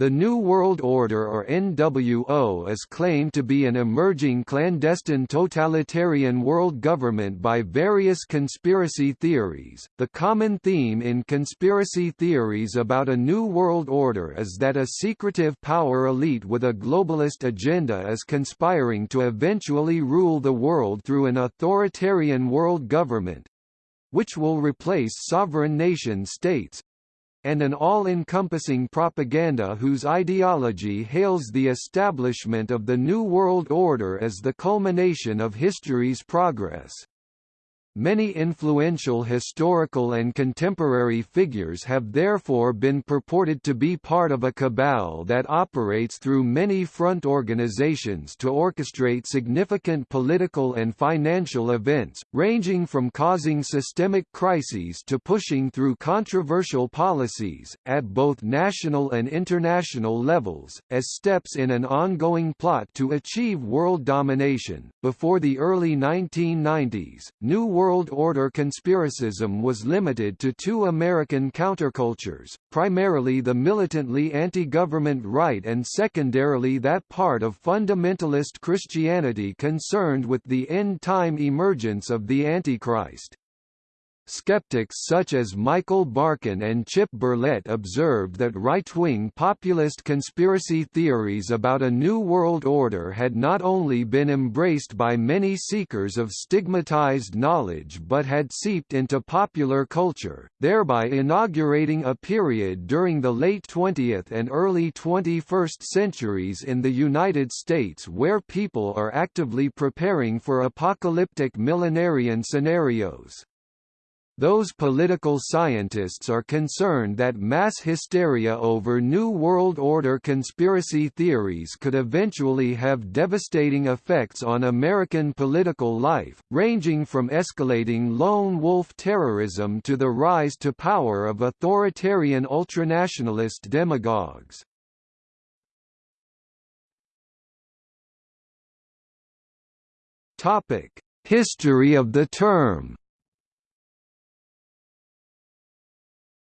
The New World Order or NWO is claimed to be an emerging clandestine totalitarian world government by various conspiracy theories. The common theme in conspiracy theories about a New World Order is that a secretive power elite with a globalist agenda is conspiring to eventually rule the world through an authoritarian world government which will replace sovereign nation states, and an all-encompassing propaganda whose ideology hails the establishment of the New World Order as the culmination of history's progress. Many influential historical and contemporary figures have therefore been purported to be part of a cabal that operates through many front organizations to orchestrate significant political and financial events, ranging from causing systemic crises to pushing through controversial policies, at both national and international levels, as steps in an ongoing plot to achieve world domination. Before the early 1990s, New World Order conspiracism was limited to two American countercultures, primarily the militantly anti-government right and secondarily that part of fundamentalist Christianity concerned with the end-time emergence of the Antichrist. Skeptics such as Michael Barkun and Chip Berlet observed that right-wing populist conspiracy theories about a new world order had not only been embraced by many seekers of stigmatized knowledge but had seeped into popular culture, thereby inaugurating a period during the late 20th and early 21st centuries in the United States where people are actively preparing for apocalyptic millenarian scenarios. Those political scientists are concerned that mass hysteria over New World Order conspiracy theories could eventually have devastating effects on American political life, ranging from escalating lone wolf terrorism to the rise to power of authoritarian ultranationalist demagogues. History of the term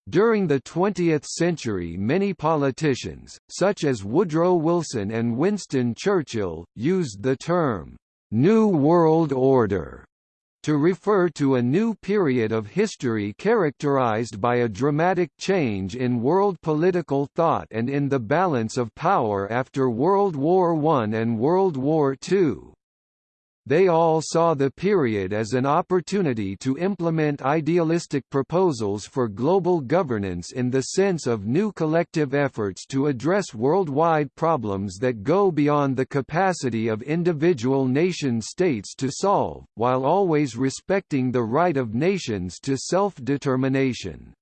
During the 20th century many politicians, such as Woodrow Wilson and Winston Churchill, used the term, "'New World Order' to refer to a new period of history characterized by a dramatic change in world political thought and in the balance of power after World War I and World War II. They all saw the period as an opportunity to implement idealistic proposals for global governance in the sense of new collective efforts to address worldwide problems that go beyond the capacity of individual nation-states to solve, while always respecting the right of nations to self-determination.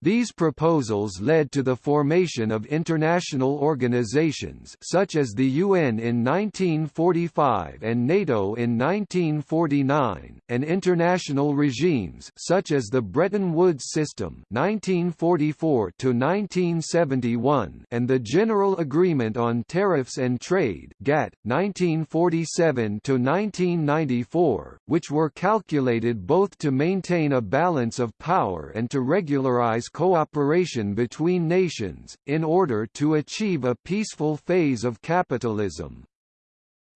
These proposals led to the formation of international organizations such as the UN in 1945 and NATO in 1949, and international regimes such as the Bretton Woods System 1944 to 1971 and the General Agreement on Tariffs and Trade GATT 1947 to 1994, which were calculated both to maintain a balance of power and to regularize cooperation between nations, in order to achieve a peaceful phase of capitalism.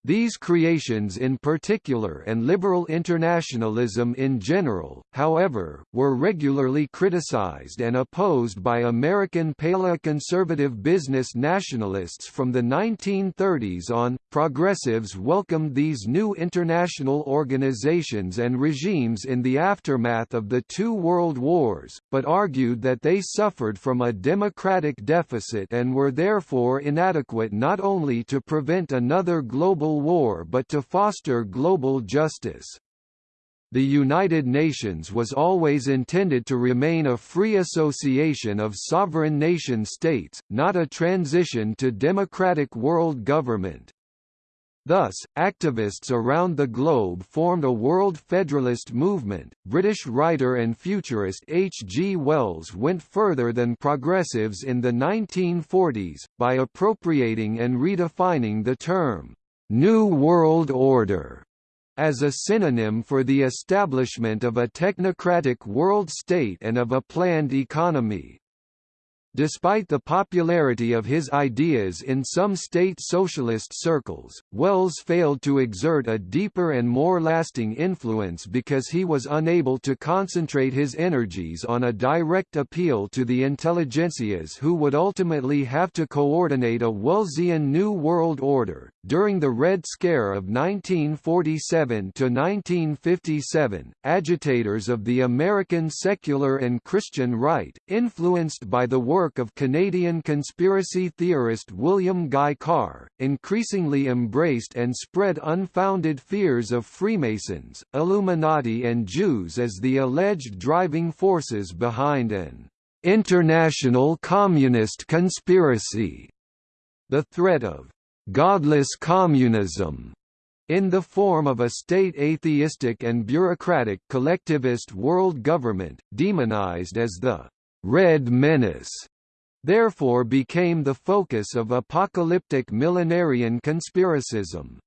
These creations in particular and liberal internationalism in general, however, were regularly criticized and opposed by American paleoconservative business nationalists from the 1930s on. Progressives welcomed these new international organizations and regimes in the aftermath of the two world wars, but argued that they suffered from a democratic deficit and were therefore inadequate not only to prevent another global Civil War but to foster global justice. The United Nations was always intended to remain a free association of sovereign nation-states, not a transition to democratic world government. Thus, activists around the globe formed a world federalist movement. British writer and futurist H. G. Wells went further than progressives in the 1940s, by appropriating and redefining the term New World Order as a synonym for the establishment of a technocratic world state and of a planned economy. Despite the popularity of his ideas in some state socialist circles, Wells failed to exert a deeper and more lasting influence because he was unable to concentrate his energies on a direct appeal to the intelligentsias who would ultimately have to coordinate a Wellesian New World Order. During the Red Scare of 1947 to 1957, agitators of the American secular and Christian right, influenced by the work work of Canadian conspiracy theorist William Guy Carr, increasingly embraced and spread unfounded fears of Freemasons, Illuminati and Jews as the alleged driving forces behind an international communist conspiracy. The threat of godless communism in the form of a state atheistic and bureaucratic collectivist world government, demonized as the Red Menace, therefore became the focus of apocalyptic millenarian conspiracism.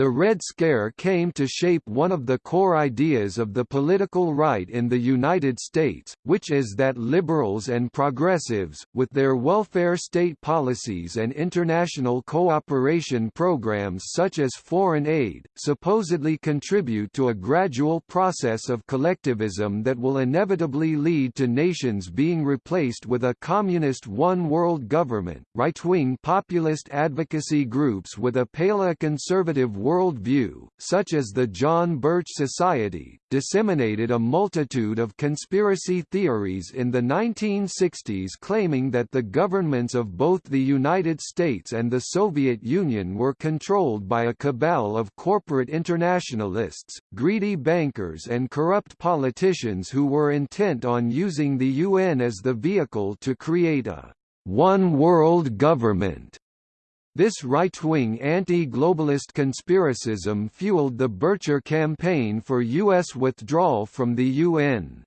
The Red Scare came to shape one of the core ideas of the political right in the United States, which is that liberals and progressives, with their welfare state policies and international cooperation programs such as foreign aid, supposedly contribute to a gradual process of collectivism that will inevitably lead to nations being replaced with a communist one-world government. Right-wing populist advocacy groups with a paleoconservative world view, such as the John Birch Society, disseminated a multitude of conspiracy theories in the 1960s claiming that the governments of both the United States and the Soviet Union were controlled by a cabal of corporate internationalists, greedy bankers and corrupt politicians who were intent on using the UN as the vehicle to create a one-world government this right-wing anti-globalist conspiracism fueled the Bircher campaign for U.S. withdrawal from the UN.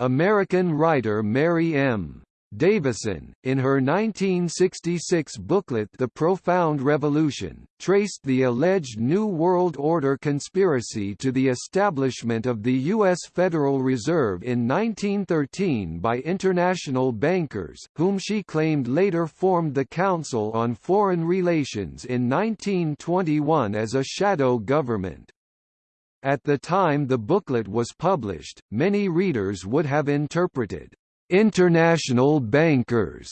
American writer Mary M. Davison, in her 1966 booklet The Profound Revolution, traced the alleged New World Order conspiracy to the establishment of the U.S. Federal Reserve in 1913 by international bankers, whom she claimed later formed the Council on Foreign Relations in 1921 as a shadow government. At the time the booklet was published, many readers would have interpreted international bankers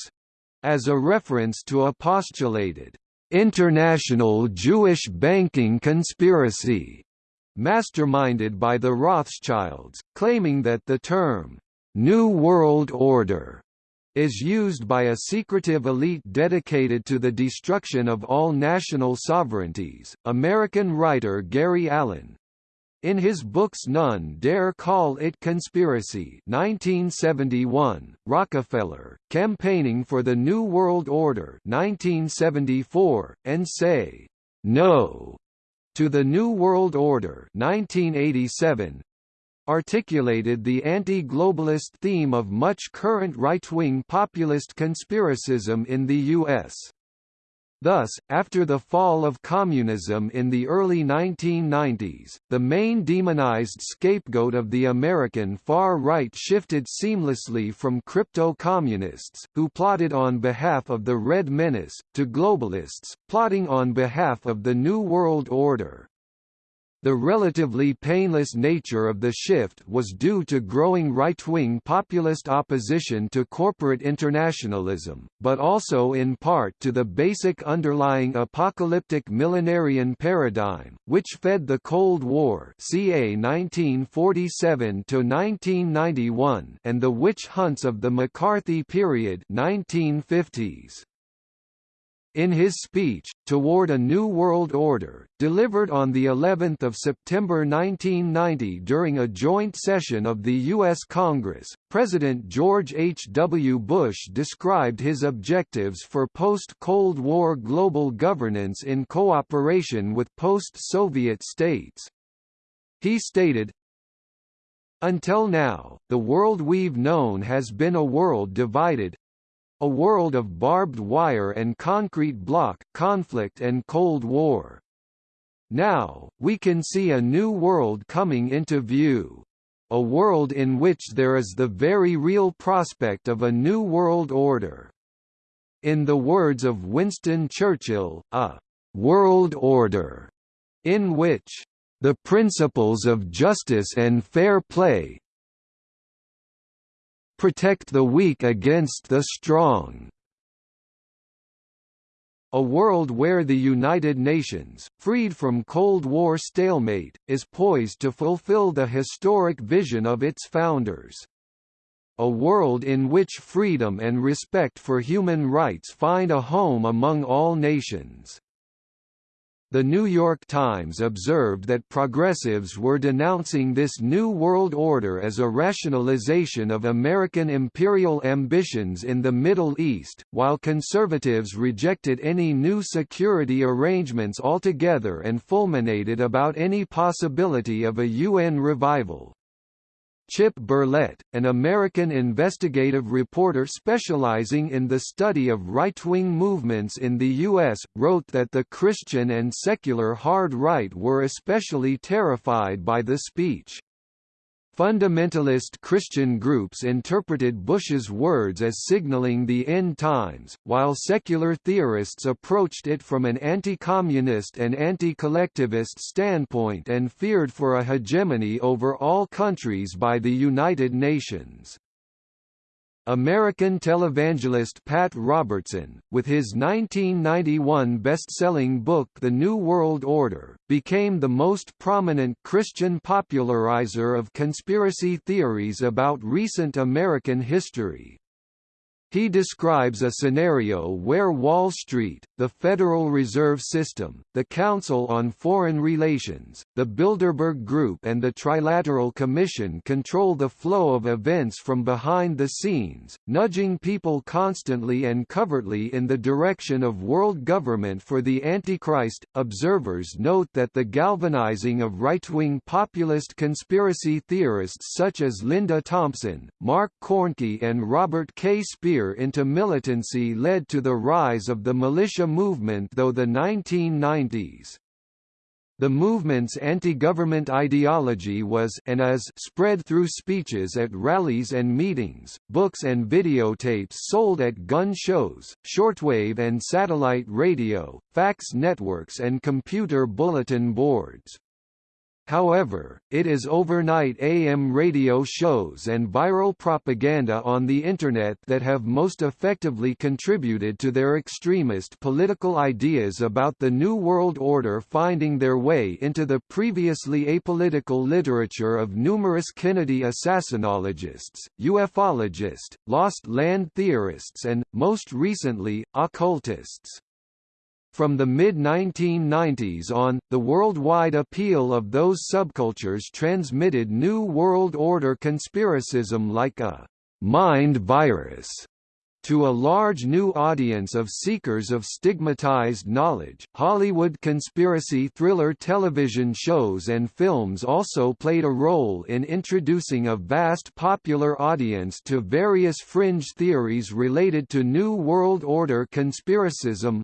as a reference to a postulated international Jewish banking conspiracy masterminded by the Rothschilds, claiming that the term New World Order is used by a secretive elite dedicated to the destruction of all national sovereignties. American writer Gary Allen, in his books None Dare Call It Conspiracy 1971, Rockefeller, Campaigning for the New World Order 1974, and Say, No, to the New World Order 1987, articulated the anti-globalist theme of much current right-wing populist conspiracism in the U.S. Thus, after the fall of communism in the early 1990s, the main demonized scapegoat of the American far right shifted seamlessly from crypto-communists, who plotted on behalf of the Red Menace, to globalists, plotting on behalf of the New World Order. The relatively painless nature of the shift was due to growing right-wing populist opposition to corporate internationalism, but also in part to the basic underlying apocalyptic millenarian paradigm, which fed the Cold War ca 1947–1991 and the witch hunts of the McCarthy period 1950s. In his speech, Toward a New World Order, delivered on the 11th of September 1990 during a joint session of the U.S. Congress, President George H. W. Bush described his objectives for post-Cold War global governance in cooperation with post-Soviet states. He stated, Until now, the world we've known has been a world divided, a world of barbed wire and concrete block, conflict and Cold War. Now, we can see a new world coming into view. a world in which there is the very real prospect of a new world order. In the words of Winston Churchill, a «world order» in which «the principles of justice and fair play protect the weak against the strong» A world where the United Nations, freed from Cold War stalemate, is poised to fulfill the historic vision of its founders. A world in which freedom and respect for human rights find a home among all nations. The New York Times observed that progressives were denouncing this New World Order as a rationalization of American imperial ambitions in the Middle East, while conservatives rejected any new security arrangements altogether and fulminated about any possibility of a UN revival. Chip Berlet, an American investigative reporter specializing in the study of right-wing movements in the U.S., wrote that the Christian and secular hard right were especially terrified by the speech. Fundamentalist Christian groups interpreted Bush's words as signaling the end times, while secular theorists approached it from an anti-communist and anti-collectivist standpoint and feared for a hegemony over all countries by the United Nations. American televangelist Pat Robertson, with his 1991 best-selling book The New World Order, became the most prominent Christian popularizer of conspiracy theories about recent American history. He describes a scenario where Wall Street, the Federal Reserve System, the Council on Foreign Relations, the Bilderberg Group and the Trilateral Commission control the flow of events from behind the scenes, nudging people constantly and covertly in the direction of world government for the Antichrist. Observers note that the galvanizing of right-wing populist conspiracy theorists such as Linda Thompson, Mark Koernke and Robert K. Into militancy led to the rise of the militia movement though the 1990s. The movement's anti-government ideology was and is spread through speeches at rallies and meetings, books and videotapes sold at gun shows, shortwave and satellite radio, fax networks and computer bulletin boards. However, it is overnight AM radio shows and viral propaganda on the Internet that have most effectively contributed to their extremist political ideas about the New World Order finding their way into the previously apolitical literature of numerous Kennedy assassinologists, ufologists, lost land theorists and, most recently, occultists. From the mid-1990s on, the worldwide appeal of those subcultures transmitted New World Order conspiracism like a «mind virus» to a large new audience of seekers of stigmatized knowledge. Hollywood conspiracy thriller television shows and films also played a role in introducing a vast popular audience to various fringe theories related to New World Order conspiracism,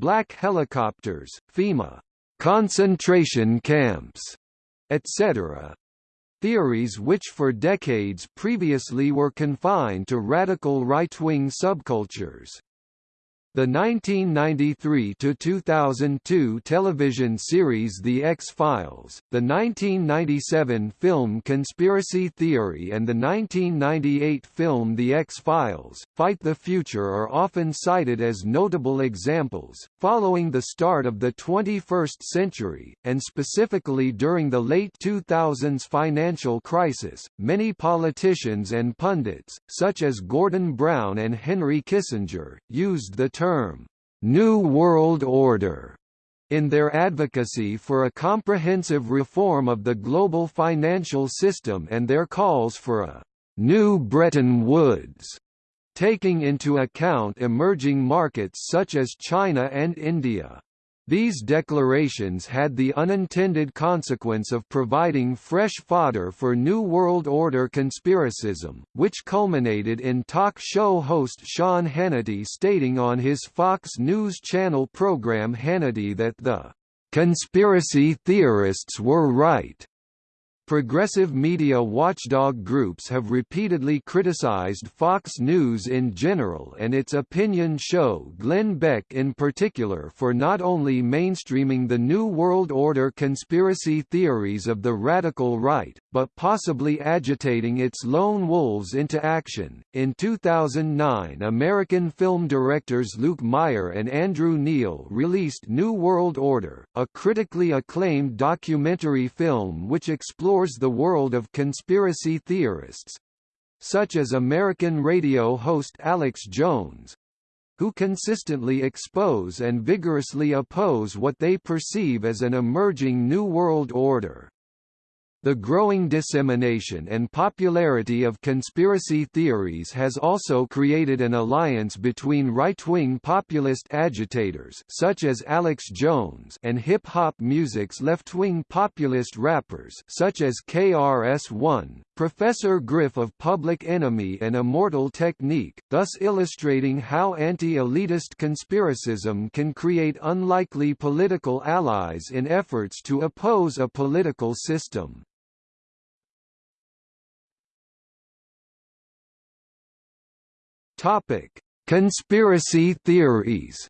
black helicopters, FEMA, concentration camps, etc. Theories which for decades previously were confined to radical right-wing subcultures. The 1993–2002 television series The X-Files, the 1997 film Conspiracy Theory and the 1998 film The X-Files, Fight the Future are often cited as notable examples. Following the start of the 21st century, and specifically during the late 2000s financial crisis, many politicians and pundits, such as Gordon Brown and Henry Kissinger, used the term, New World Order, in their advocacy for a comprehensive reform of the global financial system and their calls for a New Bretton Woods, taking into account emerging markets such as China and India. These declarations had the unintended consequence of providing fresh fodder for New World Order conspiracism, which culminated in talk show host Sean Hannity stating on his Fox News Channel program Hannity that the "...conspiracy theorists were right." Progressive media watchdog groups have repeatedly criticized Fox News in general and its opinion show Glenn Beck in particular for not only mainstreaming the New World Order conspiracy theories of the radical right, but possibly agitating its lone wolves into action. In 2009, American film directors Luke Meyer and Andrew Neel released New World Order, a critically acclaimed documentary film which explores explores the world of conspiracy theorists such as American radio host Alex Jones who consistently expose and vigorously oppose what they perceive as an emerging New World Order. The growing dissemination and popularity of conspiracy theories has also created an alliance between right-wing populist agitators such as Alex Jones and hip-hop music's left-wing populist rappers such as KRS-One, Professor Griff of Public Enemy and Immortal Technique, thus illustrating how anti-elitist conspiracism can create unlikely political allies in efforts to oppose a political system. Topic: Conspiracy theories.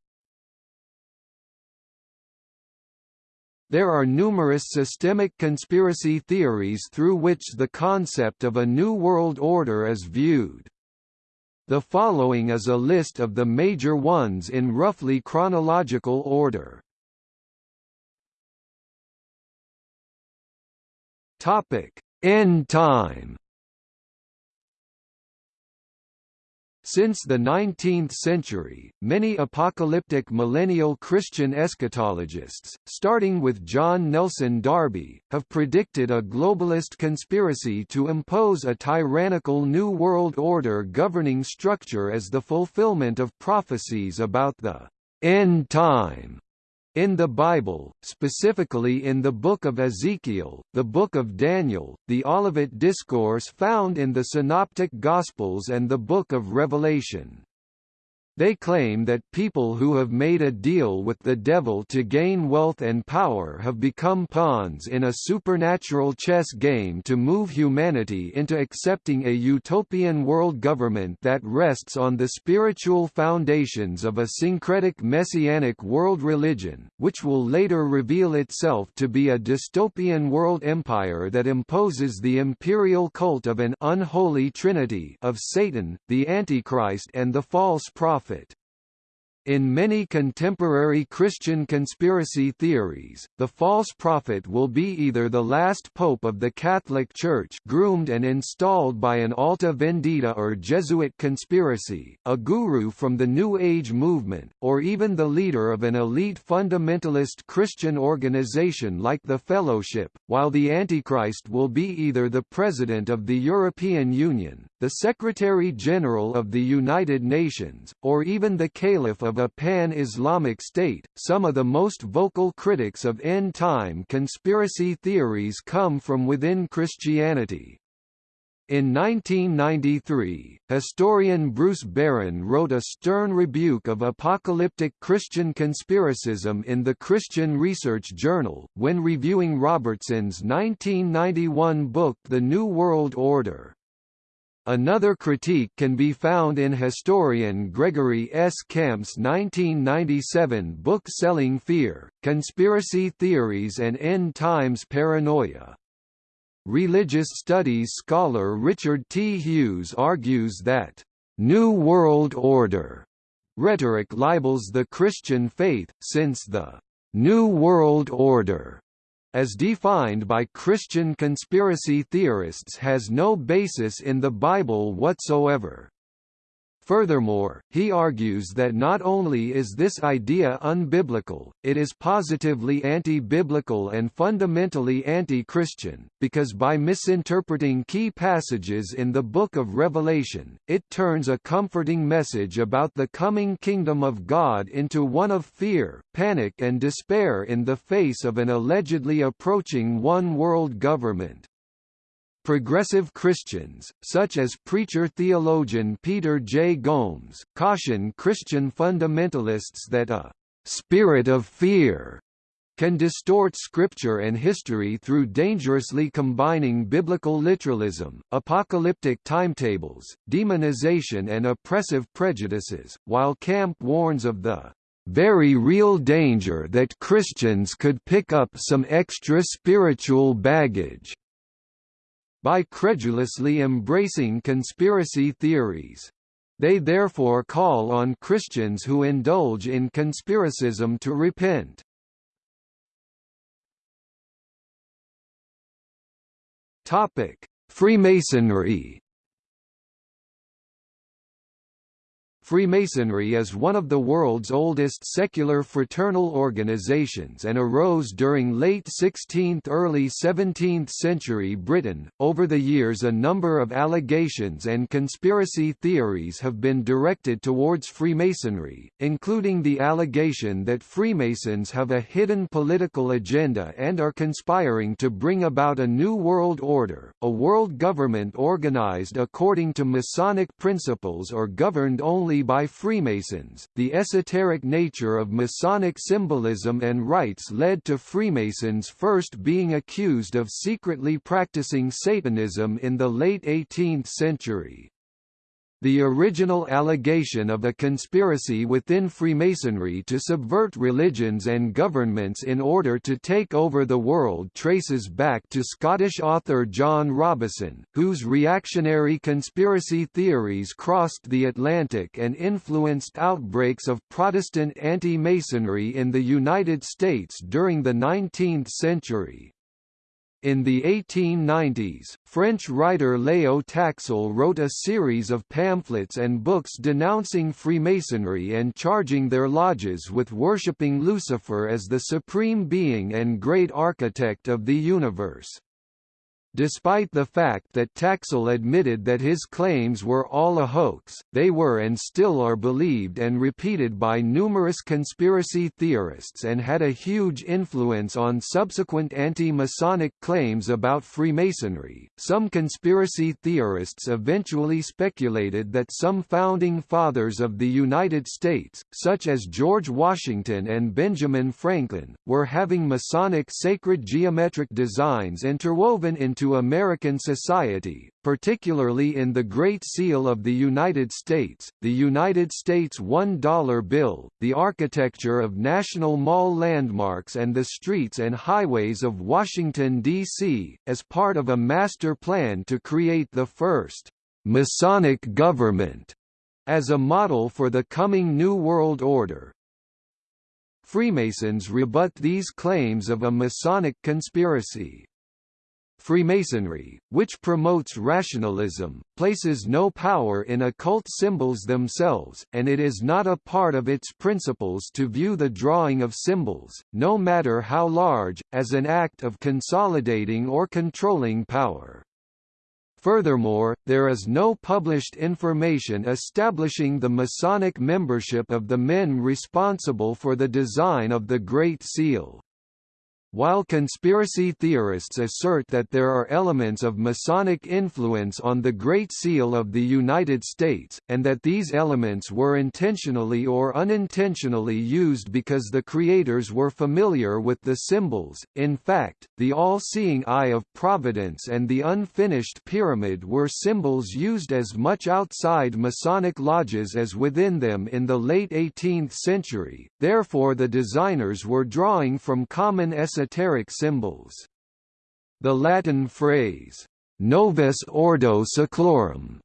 There are numerous systemic conspiracy theories through which the concept of a new world order is viewed. The following is a list of the major ones in roughly chronological order. Topic: End time. Since the 19th century, many apocalyptic millennial Christian eschatologists, starting with John Nelson Darby, have predicted a globalist conspiracy to impose a tyrannical New World Order governing structure as the fulfillment of prophecies about the end time in the Bible, specifically in the Book of Ezekiel, the Book of Daniel, the Olivet Discourse found in the Synoptic Gospels and the Book of Revelation. They claim that people who have made a deal with the devil to gain wealth and power have become pawns in a supernatural chess game to move humanity into accepting a utopian world government that rests on the spiritual foundations of a syncretic messianic world religion, which will later reveal itself to be a dystopian world empire that imposes the imperial cult of an unholy trinity of Satan, the Antichrist and the false prophet prophet. In many contemporary Christian conspiracy theories, the false prophet will be either the last pope of the Catholic Church groomed and installed by an Alta Vendita or Jesuit conspiracy, a guru from the New Age movement, or even the leader of an elite fundamentalist Christian organization like the Fellowship, while the Antichrist will be either the President of the European Union, the Secretary-General of the United Nations, or even the Caliph of a pan-Islamic state. Some of the most vocal critics of end-time conspiracy theories come from within Christianity. In 1993, historian Bruce Barron wrote a stern rebuke of apocalyptic Christian conspiracism in the Christian Research Journal, when reviewing Robertson's 1991 book The New World Order. Another critique can be found in historian Gregory S. Camp's 1997 book Selling Fear, Conspiracy Theories and End Times Paranoia. Religious studies scholar Richard T. Hughes argues that, "...New World Order," rhetoric libels the Christian faith, since the "...New World Order," as defined by Christian conspiracy theorists has no basis in the Bible whatsoever. Furthermore, he argues that not only is this idea unbiblical, it is positively anti-biblical and fundamentally anti-Christian, because by misinterpreting key passages in the Book of Revelation, it turns a comforting message about the coming kingdom of God into one of fear, panic and despair in the face of an allegedly approaching one-world government. Progressive Christians, such as preacher-theologian Peter J. Gomes, caution Christian fundamentalists that a «spirit of fear» can distort scripture and history through dangerously combining biblical literalism, apocalyptic timetables, demonization and oppressive prejudices, while Camp warns of the very real danger that Christians could pick up some extra spiritual baggage by credulously embracing conspiracy theories. They therefore call on Christians who indulge in conspiracism to repent. Topic: Freemasonry Freemasonry is one of the world's oldest secular fraternal organizations and arose during late 16th early 17th century Britain. Over the years a number of allegations and conspiracy theories have been directed towards Freemasonry, including the allegation that Freemasons have a hidden political agenda and are conspiring to bring about a new world order, a world government organized according to Masonic principles or governed only by Freemasons. The esoteric nature of Masonic symbolism and rites led to Freemasons first being accused of secretly practicing Satanism in the late 18th century. The original allegation of a conspiracy within Freemasonry to subvert religions and governments in order to take over the world traces back to Scottish author John Robison, whose reactionary conspiracy theories crossed the Atlantic and influenced outbreaks of Protestant anti-Masonry in the United States during the 19th century. In the 1890s, French writer Léo Taxil wrote a series of pamphlets and books denouncing Freemasonry and charging their lodges with worshipping Lucifer as the supreme being and great architect of the universe. Despite the fact that Taxil admitted that his claims were all a hoax, they were and still are believed and repeated by numerous conspiracy theorists and had a huge influence on subsequent anti-Masonic claims about Freemasonry. Some conspiracy theorists eventually speculated that some founding fathers of the United States, such as George Washington and Benjamin Franklin, were having Masonic sacred geometric designs interwoven into to American society, particularly in the Great Seal of the United States, the United States $1 bill, the architecture of National Mall landmarks and the streets and highways of Washington, D.C., as part of a master plan to create the first Masonic government as a model for the coming New World Order. Freemasons rebut these claims of a Masonic conspiracy. Freemasonry, which promotes rationalism, places no power in occult symbols themselves, and it is not a part of its principles to view the drawing of symbols, no matter how large, as an act of consolidating or controlling power. Furthermore, there is no published information establishing the Masonic membership of the men responsible for the design of the Great Seal. While conspiracy theorists assert that there are elements of Masonic influence on the Great Seal of the United States, and that these elements were intentionally or unintentionally used because the creators were familiar with the symbols, in fact, the all-seeing Eye of Providence and the unfinished pyramid were symbols used as much outside Masonic lodges as within them in the late 18th century, therefore the designers were drawing from common esoteric symbols. The Latin phrase, Novus Ordo Seclorum,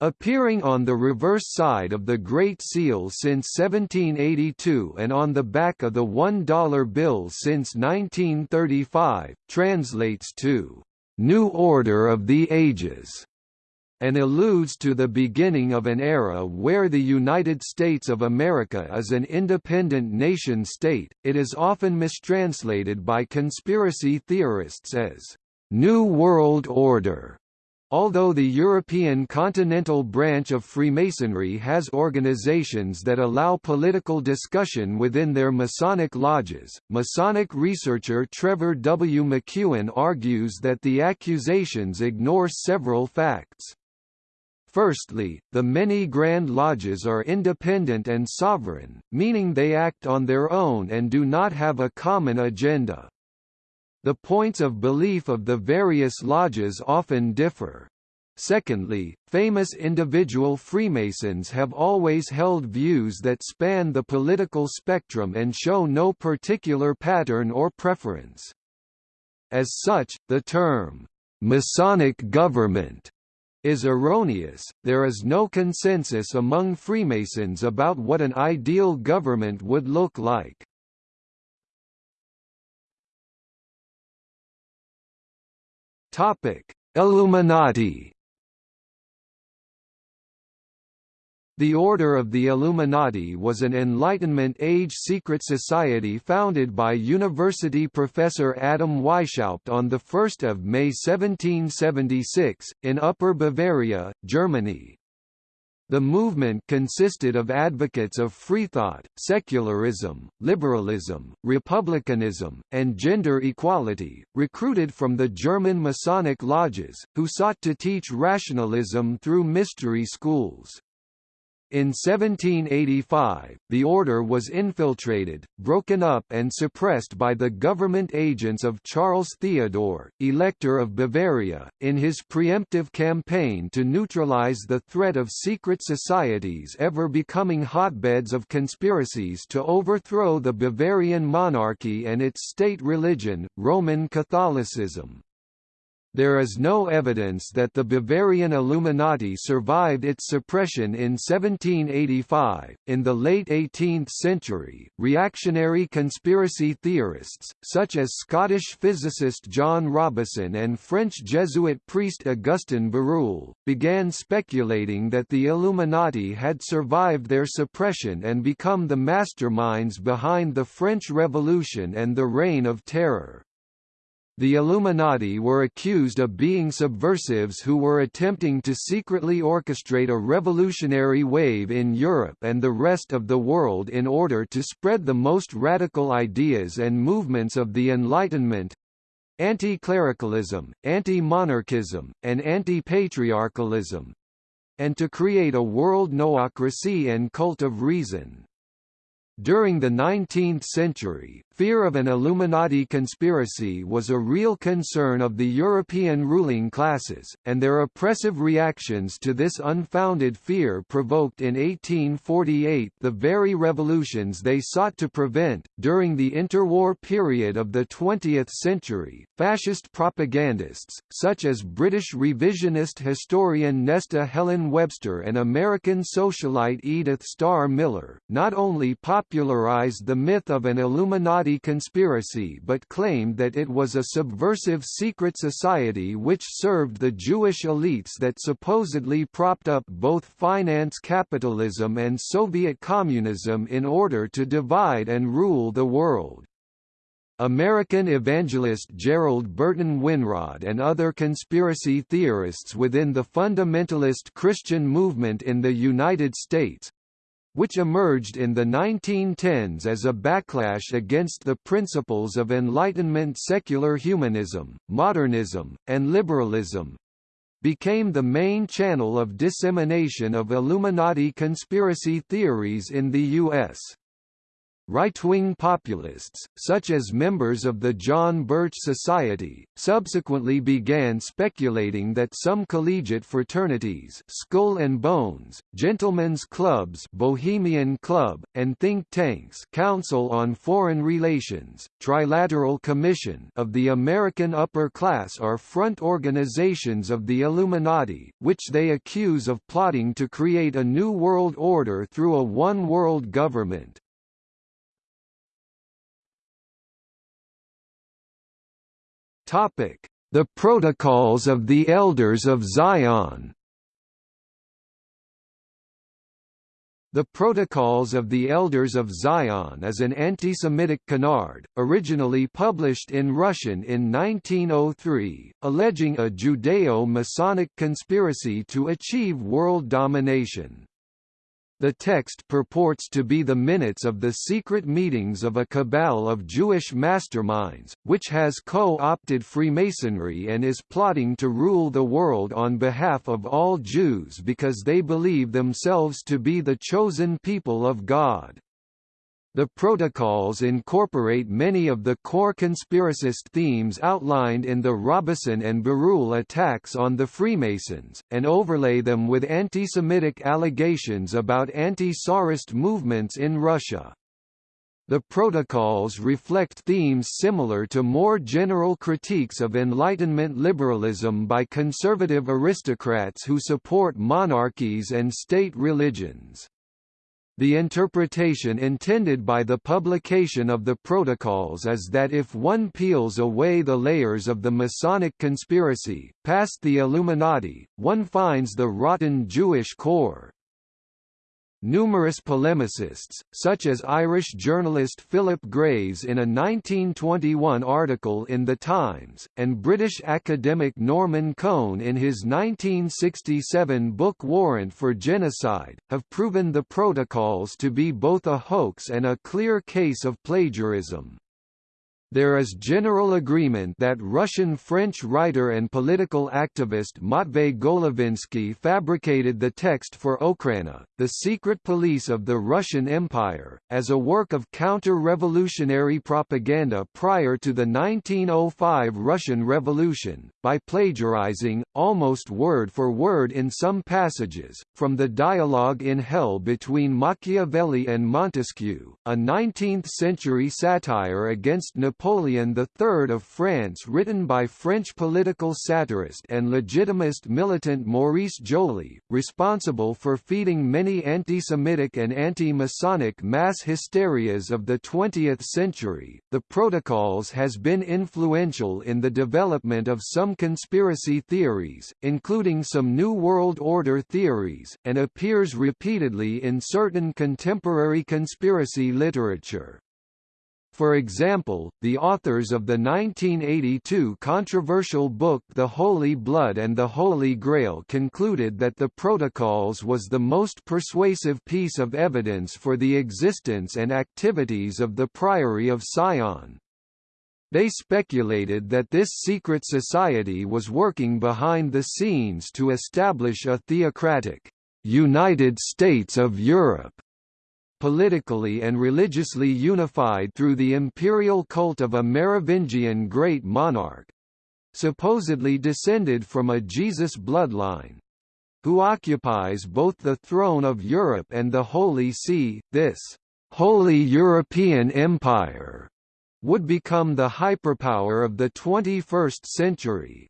appearing on the reverse side of the Great Seal since 1782 and on the back of the $1 bill since 1935, translates to, New Order of the Ages and alludes to the beginning of an era where the United States of America is an independent nation-state. It is often mistranslated by conspiracy theorists as New World Order. Although the European continental branch of Freemasonry has organizations that allow political discussion within their Masonic lodges, Masonic researcher Trevor W. McEwen argues that the accusations ignore several facts. Firstly, the many Grand Lodges are independent and sovereign, meaning they act on their own and do not have a common agenda. The points of belief of the various lodges often differ. Secondly, famous individual Freemasons have always held views that span the political spectrum and show no particular pattern or preference. As such, the term, "'Masonic government' is erroneous, there is no consensus among Freemasons about what an ideal government would look like. Topic: Illuminati The Order of the Illuminati was an Enlightenment-age secret society founded by university professor Adam Weishaupt on 1 May 1776, in Upper Bavaria, Germany. The movement consisted of advocates of freethought, secularism, liberalism, republicanism, and gender equality, recruited from the German Masonic lodges, who sought to teach rationalism through mystery schools. In 1785, the order was infiltrated, broken up and suppressed by the government agents of Charles Theodore, Elector of Bavaria, in his preemptive campaign to neutralize the threat of secret societies ever becoming hotbeds of conspiracies to overthrow the Bavarian monarchy and its state religion, Roman Catholicism. There is no evidence that the Bavarian Illuminati survived its suppression in 1785. In the late 18th century, reactionary conspiracy theorists, such as Scottish physicist John Robison and French Jesuit priest Augustin Barruel, began speculating that the Illuminati had survived their suppression and become the masterminds behind the French Revolution and the Reign of Terror. The Illuminati were accused of being subversives who were attempting to secretly orchestrate a revolutionary wave in Europe and the rest of the world in order to spread the most radical ideas and movements of the Enlightenment anti-clericalism, anti-monarchism, and anti-patriarchalism and to create a world noocracy and cult of reason. During the 19th century, fear of an Illuminati conspiracy was a real concern of the European ruling classes, and their oppressive reactions to this unfounded fear provoked in 1848 the very revolutions they sought to prevent. During the interwar period of the 20th century, fascist propagandists, such as British revisionist historian Nesta Helen Webster and American socialite Edith Starr Miller, not only popularized the myth of an Illuminati conspiracy but claimed that it was a subversive secret society which served the Jewish elites that supposedly propped up both finance capitalism and Soviet communism in order to divide and rule the world. American evangelist Gerald Burton Winrod and other conspiracy theorists within the fundamentalist Christian movement in the United States which emerged in the 1910s as a backlash against the principles of Enlightenment secular humanism, modernism, and liberalism, became the main channel of dissemination of Illuminati conspiracy theories in the U.S. Right-wing populists, such as members of the John Birch Society, subsequently began speculating that some collegiate fraternities Skull and Bones, Gentlemen's Clubs Bohemian Club, and think tanks Council on Foreign Relations, Trilateral Commission of the American Upper Class are front organizations of the Illuminati, which they accuse of plotting to create a new world order through a one-world government. The Protocols of the Elders of Zion. The Protocols of the Elders of Zion is an anti-Semitic canard, originally published in Russian in 1903, alleging a Judeo-Masonic conspiracy to achieve world domination. The text purports to be the minutes of the secret meetings of a cabal of Jewish masterminds, which has co-opted Freemasonry and is plotting to rule the world on behalf of all Jews because they believe themselves to be the chosen people of God. The protocols incorporate many of the core conspiracist themes outlined in the Robison and Barruel attacks on the Freemasons, and overlay them with anti-Semitic allegations about anti-Tsarist movements in Russia. The protocols reflect themes similar to more general critiques of Enlightenment liberalism by conservative aristocrats who support monarchies and state religions. The interpretation intended by the publication of the protocols is that if one peels away the layers of the Masonic conspiracy, past the Illuminati, one finds the rotten Jewish core. Numerous polemicists, such as Irish journalist Philip Graves in a 1921 article in The Times, and British academic Norman Cohn in his 1967 book Warrant for Genocide, have proven the protocols to be both a hoax and a clear case of plagiarism. There is general agreement that Russian-French writer and political activist Matvei Golovinsky fabricated the text for Okhrana, the secret police of the Russian Empire, as a work of counter-revolutionary propaganda prior to the 1905 Russian Revolution, by plagiarizing, almost word for word in some passages, from the dialogue in Hell between Machiavelli and Montesquieu, a 19th-century satire against Napoleon Napoleon III of France written by French political satirist and legitimist militant Maurice Joly, responsible for feeding many anti-Semitic and anti-Masonic mass hysterias of the 20th century. The Protocols has been influential in the development of some conspiracy theories, including some New World Order theories, and appears repeatedly in certain contemporary conspiracy literature. For example, the authors of the 1982 controversial book The Holy Blood and the Holy Grail concluded that the Protocols was the most persuasive piece of evidence for the existence and activities of the Priory of Sion. They speculated that this secret society was working behind the scenes to establish a theocratic, United States of Europe politically and religiously unified through the imperial cult of a Merovingian great monarch supposedly descended from a Jesus bloodline who occupies both the throne of Europe and the Holy See. This Holy European Empire would become the hyperpower of the 21st century,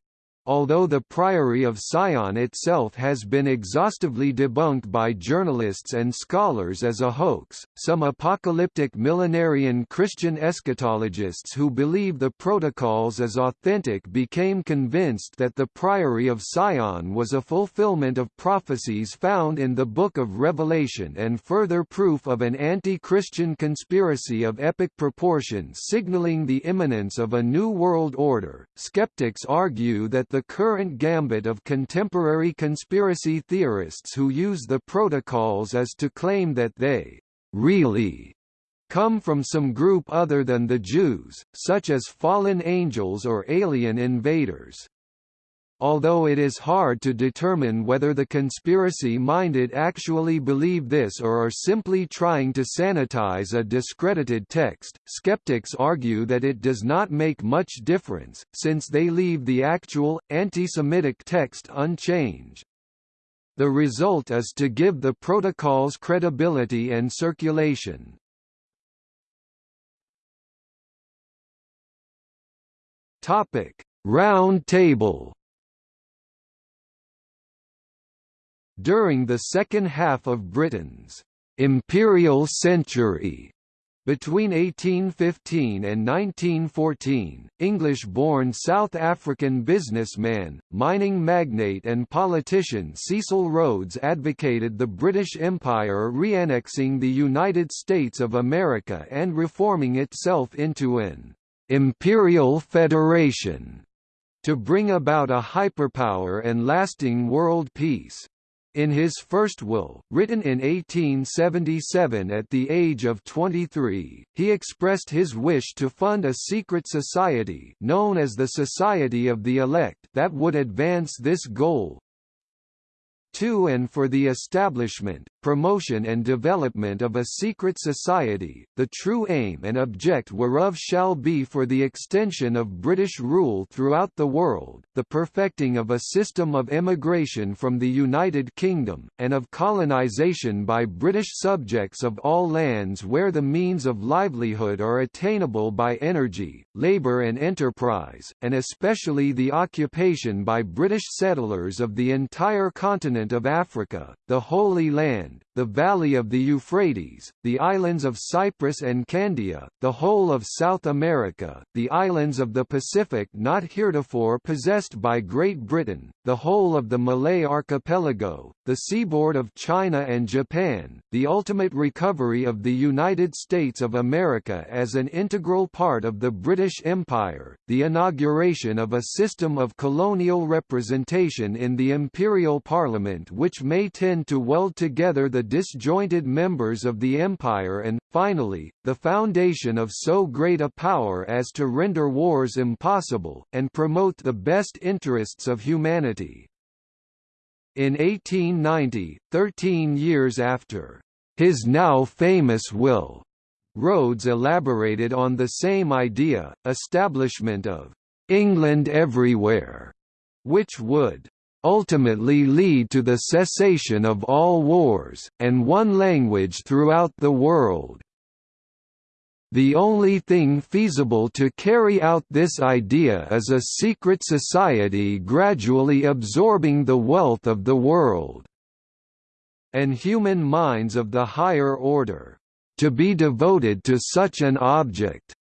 Although the Priory of Sion itself has been exhaustively debunked by journalists and scholars as a hoax, some apocalyptic millenarian Christian eschatologists who believe the protocols as authentic became convinced that the Priory of Sion was a fulfillment of prophecies found in the Book of Revelation and further proof of an anti-Christian conspiracy of epic proportions signaling the imminence of a new world order. Skeptics argue that the current gambit of contemporary conspiracy theorists who use the protocols as to claim that they really come from some group other than the Jews, such as fallen angels or alien invaders. Although it is hard to determine whether the conspiracy-minded actually believe this or are simply trying to sanitize a discredited text, skeptics argue that it does not make much difference, since they leave the actual, anti-Semitic text unchanged. The result is to give the protocols credibility and circulation. Round table During the second half of Britain's imperial century, between 1815 and 1914, English-born South African businessman, mining magnate and politician Cecil Rhodes advocated the British Empire re-annexing the United States of America and reforming itself into an «imperial federation» to bring about a hyperpower and lasting world peace. In his first will, written in 1877 at the age of 23, he expressed his wish to fund a secret society known as the Society of the Elect that would advance this goal, to and for the establishment, promotion and development of a secret society, the true aim and object whereof shall be for the extension of British rule throughout the world, the perfecting of a system of emigration from the United Kingdom, and of colonisation by British subjects of all lands where the means of livelihood are attainable by energy, labour and enterprise, and especially the occupation by British settlers of the entire continent continent of Africa, the Holy Land, the valley of the Euphrates, the islands of Cyprus and Candia, the whole of South America, the islands of the Pacific not heretofore possessed by Great Britain, the whole of the Malay archipelago, the seaboard of China and Japan, the ultimate recovery of the United States of America as an integral part of the British Empire, the inauguration of a system of colonial representation in the Imperial Parliament which may tend to weld together the disjointed members of the empire and, finally, the foundation of so great a power as to render wars impossible, and promote the best interests of humanity. In 1890, thirteen years after his now famous will, Rhodes elaborated on the same idea, establishment of England everywhere, which would ultimately lead to the cessation of all wars, and one language throughout the world. The only thing feasible to carry out this idea is a secret society gradually absorbing the wealth of the world and human minds of the higher order. To be devoted to such an object,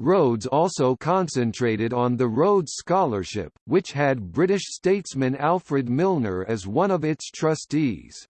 Rhodes also concentrated on the Rhodes Scholarship, which had British statesman Alfred Milner as one of its trustees.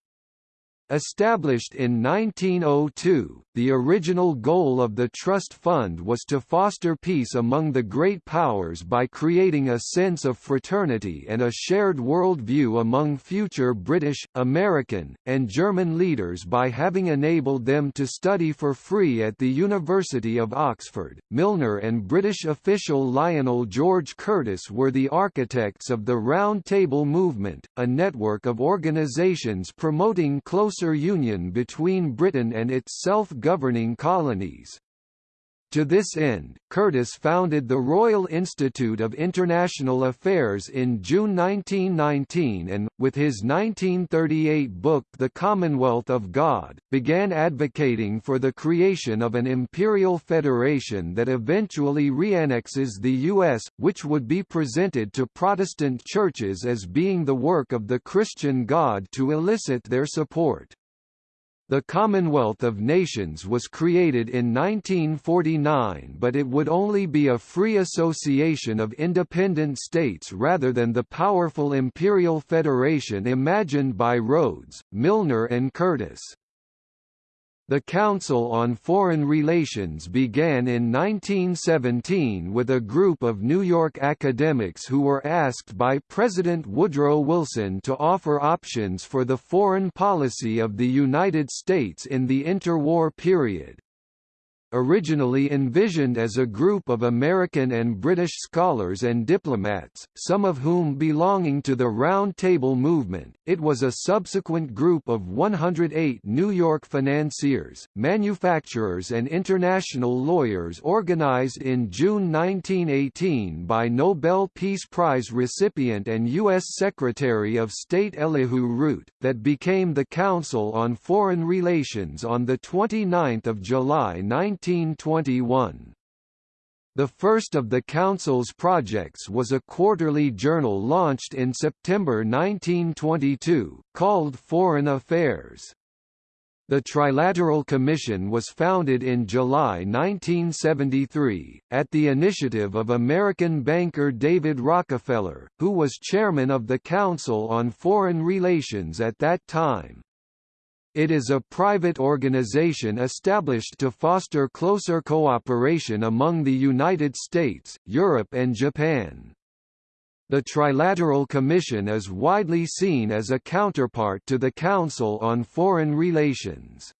Established in 1902, the original goal of the Trust Fund was to foster peace among the great powers by creating a sense of fraternity and a shared worldview among future British, American, and German leaders by having enabled them to study for free at the University of Oxford. Milner and British official Lionel George Curtis were the architects of the Round Table Movement, a network of organisations promoting close closer union between Britain and its self-governing colonies. To this end, Curtis founded the Royal Institute of International Affairs in June 1919 and, with his 1938 book The Commonwealth of God, began advocating for the creation of an imperial federation that eventually reannexes the U.S., which would be presented to Protestant churches as being the work of the Christian God to elicit their support. The Commonwealth of Nations was created in 1949 but it would only be a free association of independent states rather than the powerful imperial federation imagined by Rhodes, Milner and Curtis. The Council on Foreign Relations began in 1917 with a group of New York academics who were asked by President Woodrow Wilson to offer options for the foreign policy of the United States in the interwar period originally envisioned as a group of American and British scholars and diplomats, some of whom belonging to the Round Table movement, it was a subsequent group of 108 New York financiers, manufacturers and international lawyers organized in June 1918 by Nobel Peace Prize recipient and U.S. Secretary of State Elihu Root, that became the Council on Foreign Relations on 29 July 19 1921. The first of the Council's projects was a quarterly journal launched in September 1922, called Foreign Affairs. The Trilateral Commission was founded in July 1973, at the initiative of American banker David Rockefeller, who was chairman of the Council on Foreign Relations at that time. It is a private organization established to foster closer cooperation among the United States, Europe and Japan. The Trilateral Commission is widely seen as a counterpart to the Council on Foreign Relations.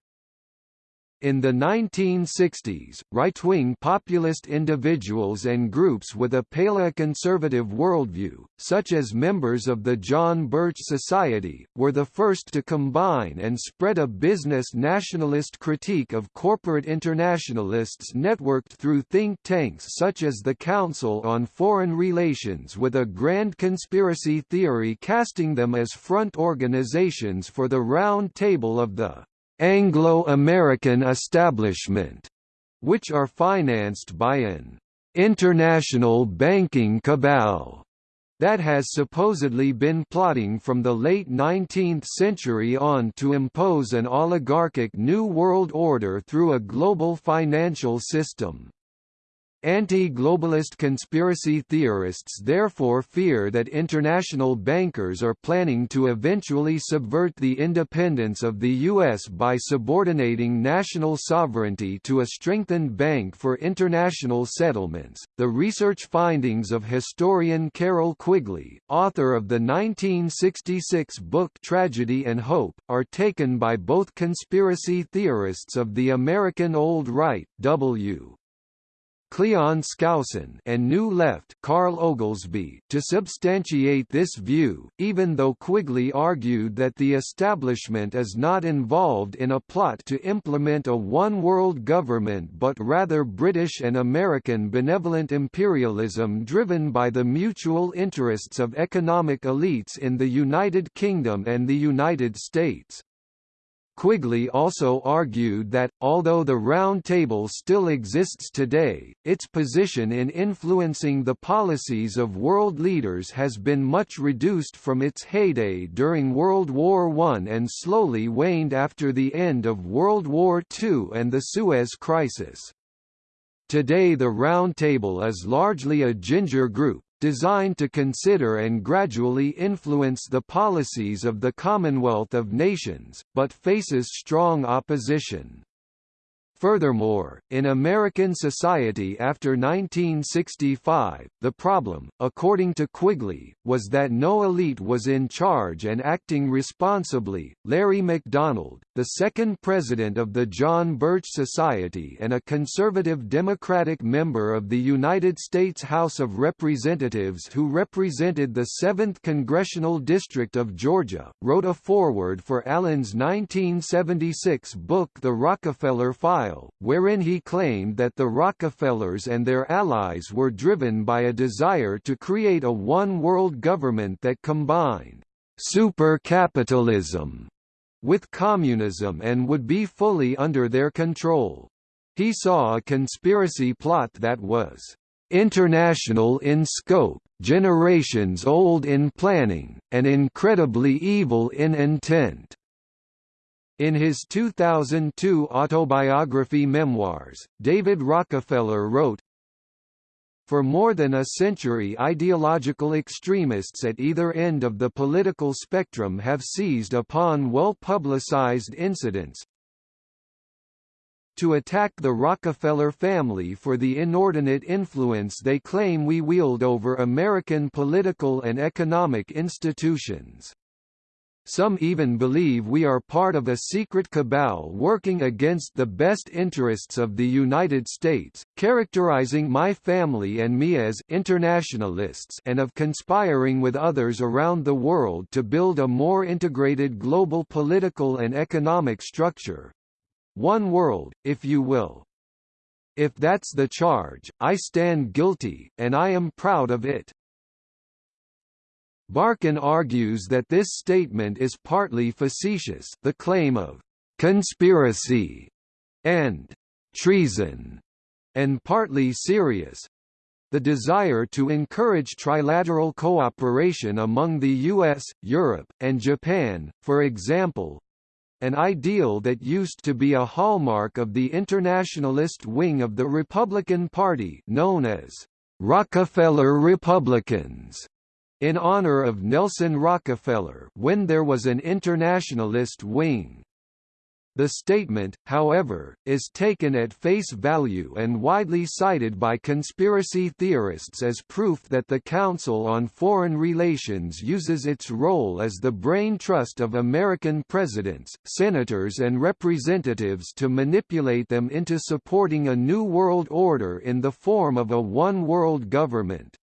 In the 1960s, right-wing populist individuals and groups with a paleoconservative worldview, such as members of the John Birch Society, were the first to combine and spread a business nationalist critique of corporate internationalists networked through think tanks such as the Council on Foreign Relations with a grand conspiracy theory casting them as front organizations for the Round Table of the Anglo-American establishment, which are financed by an international banking cabal that has supposedly been plotting from the late 19th century on to impose an oligarchic New World Order through a global financial system. Anti-globalist conspiracy theorists therefore fear that international bankers are planning to eventually subvert the independence of the U.S. by subordinating national sovereignty to a strengthened bank for international settlements. The research findings of historian Carroll Quigley, author of the 1966 book Tragedy and Hope, are taken by both conspiracy theorists of the American Old Right, W. Cleon Skousen and New Left Carl Oglesby to substantiate this view, even though Quigley argued that the establishment is not involved in a plot to implement a one-world government but rather British and American benevolent imperialism driven by the mutual interests of economic elites in the United Kingdom and the United States. Quigley also argued that, although the Round Table still exists today, its position in influencing the policies of world leaders has been much reduced from its heyday during World War I and slowly waned after the end of World War II and the Suez Crisis. Today the Round Table is largely a ginger group, designed to consider and gradually influence the policies of the Commonwealth of Nations, but faces strong opposition. Furthermore, in American society after 1965, the problem, according to Quigley, was that no elite was in charge and acting responsibly. Larry McDonald, the second president of the John Birch Society and a conservative Democratic member of the United States House of Representatives who represented the 7th Congressional District of Georgia, wrote a foreword for Allen's 1976 book The Rockefeller File, wherein he claimed that the Rockefellers and their allies were driven by a desire to create a one-world government that combined super-capitalism with communism and would be fully under their control. He saw a conspiracy plot that was international in scope, generations old in planning, and incredibly evil in intent. In his 2002 autobiography Memoirs, David Rockefeller wrote, for more than a century ideological extremists at either end of the political spectrum have seized upon well-publicized incidents to attack the Rockefeller family for the inordinate influence they claim we wield over American political and economic institutions. Some even believe we are part of a secret cabal working against the best interests of the United States, characterizing my family and me as internationalists and of conspiring with others around the world to build a more integrated global political and economic structure. One world, if you will. If that's the charge, I stand guilty, and I am proud of it. Barkun argues that this statement is partly facetious the claim of «conspiracy» and «treason» and partly serious, the desire to encourage trilateral cooperation among the US, Europe, and Japan, for example, an ideal that used to be a hallmark of the internationalist wing of the Republican Party known as Rockefeller Republicans in honor of Nelson Rockefeller when there was an internationalist wing. The statement, however, is taken at face value and widely cited by conspiracy theorists as proof that the Council on Foreign Relations uses its role as the brain trust of American presidents, senators and representatives to manipulate them into supporting a new world order in the form of a one-world government.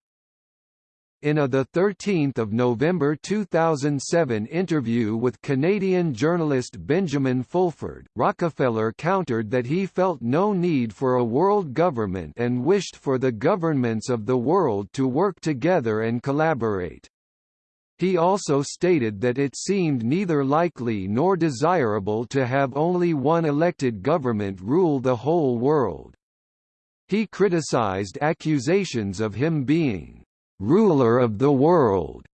In a 13 November 2007 interview with Canadian journalist Benjamin Fulford, Rockefeller countered that he felt no need for a world government and wished for the governments of the world to work together and collaborate. He also stated that it seemed neither likely nor desirable to have only one elected government rule the whole world. He criticized accusations of him being ruler of the world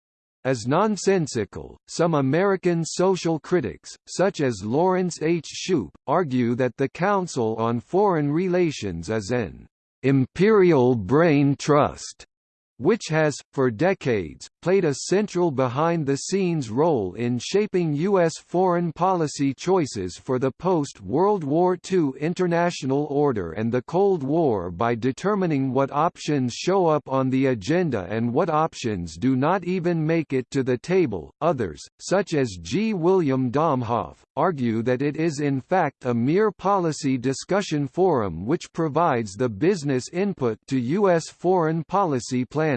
as nonsensical. Some American social critics, such as Lawrence H. Shoup, argue that the Council on Foreign Relations is an imperial brain trust which has, for decades, played a central behind-the-scenes role in shaping U.S. foreign policy choices for the post-World War II international order and the Cold War by determining what options show up on the agenda and what options do not even make it to the table. Others, such as G. William Domhoff, argue that it is in fact a mere policy discussion forum which provides the business input to U.S. foreign policy planning.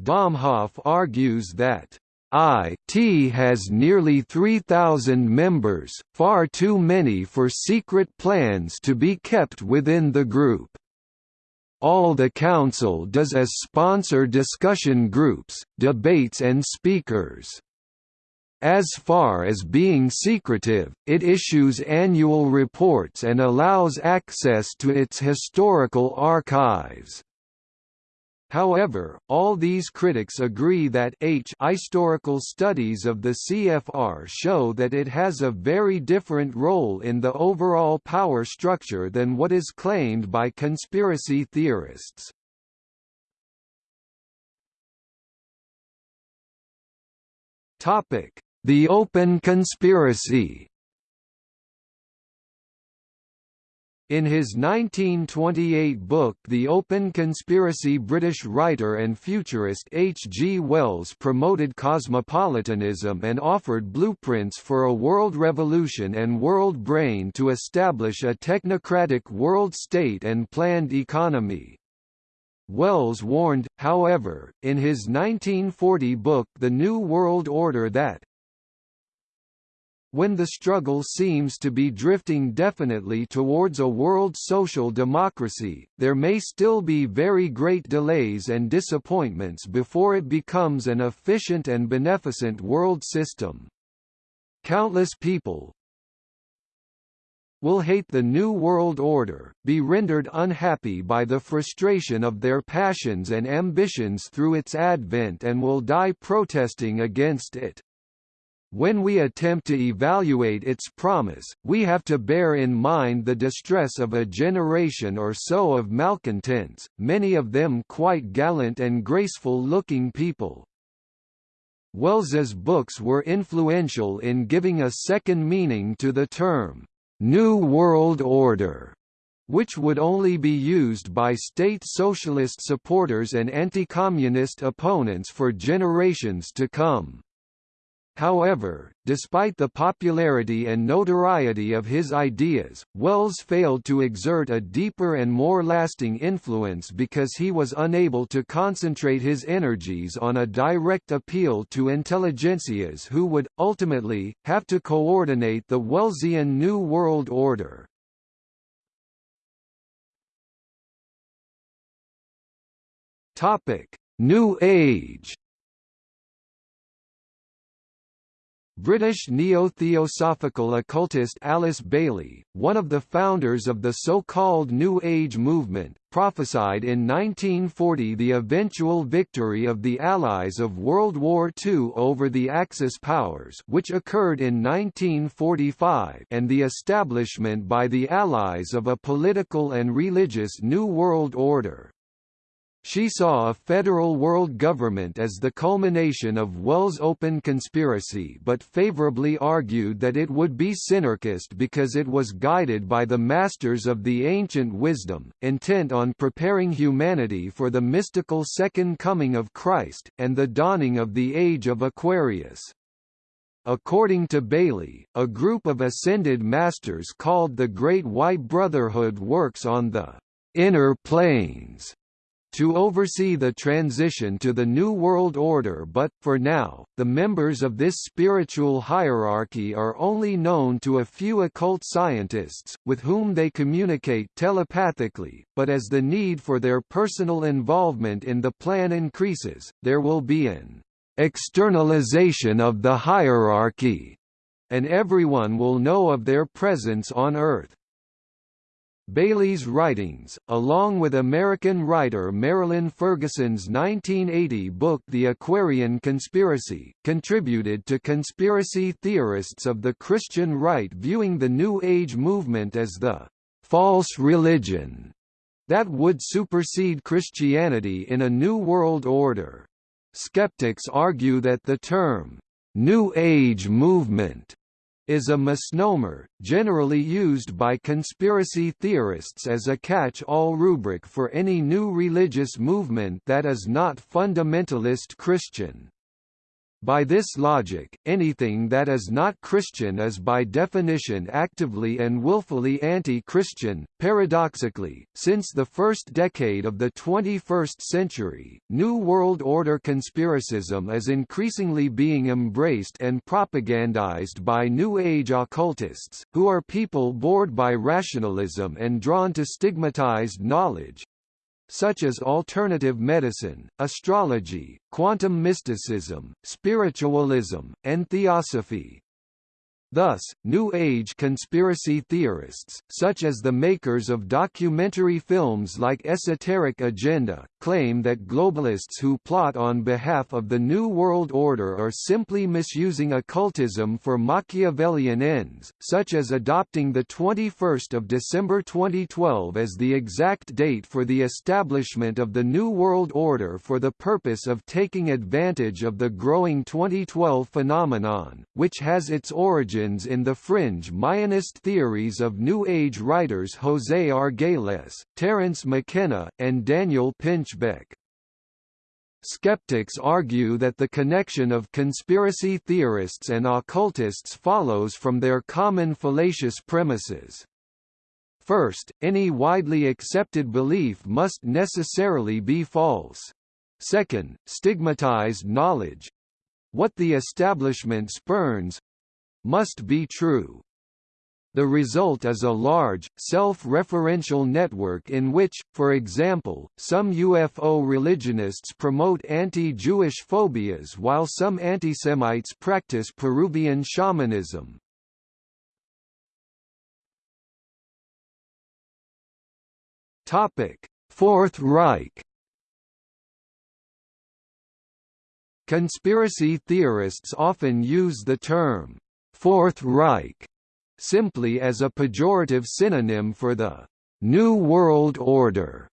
Domhoff argues that IT has nearly 3,000 members, far too many for secret plans to be kept within the group. All the Council does is sponsor discussion groups, debates and speakers. As far as being secretive, it issues annual reports and allows access to its historical archives. However, all these critics agree that H historical studies of the CFR show that it has a very different role in the overall power structure than what is claimed by conspiracy theorists. The Open Conspiracy In his 1928 book The Open Conspiracy British writer and futurist H. G. Wells promoted cosmopolitanism and offered blueprints for a world revolution and world brain to establish a technocratic world state and planned economy. Wells warned, however, in his 1940 book The New World Order that when the struggle seems to be drifting definitely towards a world social democracy, there may still be very great delays and disappointments before it becomes an efficient and beneficent world system. Countless people, will hate the New World Order, be rendered unhappy by the frustration of their passions and ambitions through its advent and will die protesting against it. When we attempt to evaluate its promise, we have to bear in mind the distress of a generation or so of malcontents, many of them quite gallant and graceful-looking people. Wells's books were influential in giving a second meaning to the term, "'New World Order' which would only be used by state socialist supporters and anti-communist opponents for generations to come. However, despite the popularity and notoriety of his ideas, Wells failed to exert a deeper and more lasting influence because he was unable to concentrate his energies on a direct appeal to intelligentsias who would, ultimately, have to coordinate the Wellesian New World Order. New Age British neo-theosophical occultist Alice Bailey, one of the founders of the so-called New Age movement, prophesied in 1940 the eventual victory of the Allies of World War II over the Axis powers which occurred in 1945 and the establishment by the Allies of a political and religious New World Order. She saw a federal world government as the culmination of Wells' open conspiracy but favorably argued that it would be synarchist because it was guided by the masters of the ancient wisdom, intent on preparing humanity for the mystical second coming of Christ, and the dawning of the age of Aquarius. According to Bailey, a group of ascended masters called the Great White Brotherhood works on the inner planes to oversee the transition to the New World Order but, for now, the members of this spiritual hierarchy are only known to a few occult scientists, with whom they communicate telepathically, but as the need for their personal involvement in the plan increases, there will be an externalization of the hierarchy, and everyone will know of their presence on Earth. Bailey's writings, along with American writer Marilyn Ferguson's 1980 book The Aquarian Conspiracy, contributed to conspiracy theorists of the Christian right viewing the New Age movement as the false religion that would supersede Christianity in a New World Order. Skeptics argue that the term, New Age movement is a misnomer, generally used by conspiracy theorists as a catch-all rubric for any new religious movement that is not fundamentalist Christian. By this logic, anything that is not Christian is by definition actively and willfully anti-Christian. Paradoxically, since the first decade of the 21st century, New World Order conspiracism is increasingly being embraced and propagandized by New Age occultists, who are people bored by rationalism and drawn to stigmatized knowledge, such as alternative medicine, astrology, quantum mysticism, spiritualism, and theosophy. Thus, New Age conspiracy theorists, such as the makers of documentary films like Esoteric Agenda, claim that globalists who plot on behalf of the New World Order are simply misusing occultism for Machiavellian ends, such as adopting the 21st of December 2012 as the exact date for the establishment of the New World Order for the purpose of taking advantage of the growing 2012 phenomenon, which has its origin in the fringe Mayanist theories of New Age writers José Argüelles, Terence McKenna, and Daniel Pinchbeck. Skeptics argue that the connection of conspiracy theorists and occultists follows from their common fallacious premises. First, any widely accepted belief must necessarily be false. Second, stigmatized knowledge what the establishment spurns must be true. The result is a large, self-referential network in which, for example, some UFO religionists promote anti-Jewish phobias while some antisemites practice Peruvian shamanism. Fourth Reich Conspiracy theorists often use the term Fourth Reich simply as a pejorative synonym for the New World Order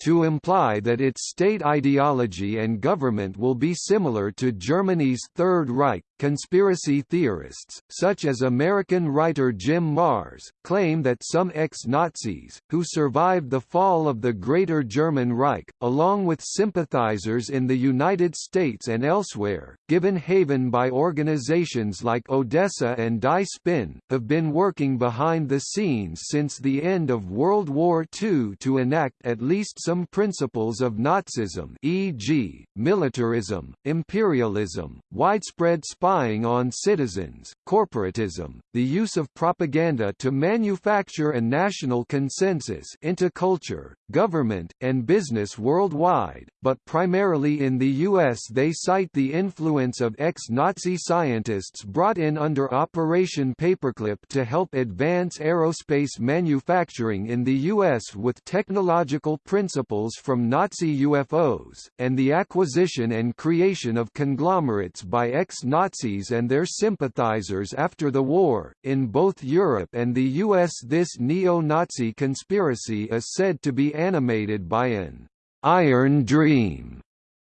to imply that its state ideology and government will be similar to Germany's Third Reich. Conspiracy theorists, such as American writer Jim Marrs, claim that some ex-Nazis, who survived the fall of the Greater German Reich, along with sympathizers in the United States and elsewhere, given haven by organizations like Odessa and Die Spinne, have been working behind the scenes since the end of World War II to enact at least some principles of Nazism e.g., militarism, imperialism, widespread spying on citizens, corporatism, the use of propaganda to manufacture a national consensus into culture, government, and business worldwide, but primarily in the U.S. they cite the influence of ex-Nazi scientists brought in under Operation Paperclip to help advance aerospace manufacturing in the U.S. with technological principles from Nazi UFOs, and the acquisition and creation of conglomerates by ex-Nazi Nazis and their sympathizers after the war. In both Europe and the US, this neo Nazi conspiracy is said to be animated by an Iron Dream,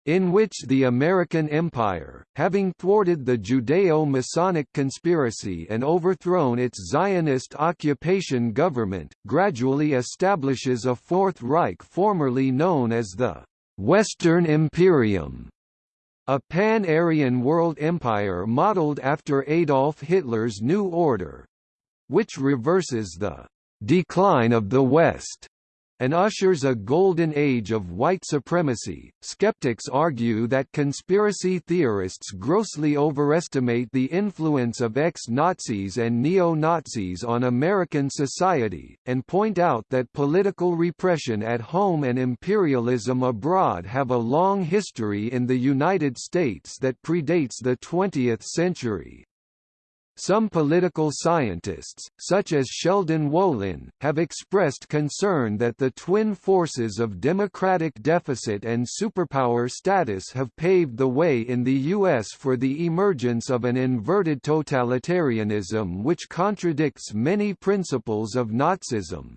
in which the American Empire, having thwarted the Judeo-Masonic conspiracy and overthrown its Zionist occupation government, gradually establishes a Fourth Reich formerly known as the Western Imperium, a pan-Aryan world empire modeled after Adolf Hitler's New Order, which reverses the decline of the West and ushers a golden age of white supremacy. Skeptics argue that conspiracy theorists grossly overestimate the influence of ex-Nazis and neo-Nazis on American society, and point out that political repression at home and imperialism abroad have a long history in the United States that predates the 20th century. Some political scientists, such as Sheldon Wolin, have expressed concern that the twin forces of democratic deficit and superpower status have paved the way in the U.S. for the emergence of an inverted totalitarianism which contradicts many principles of Nazism.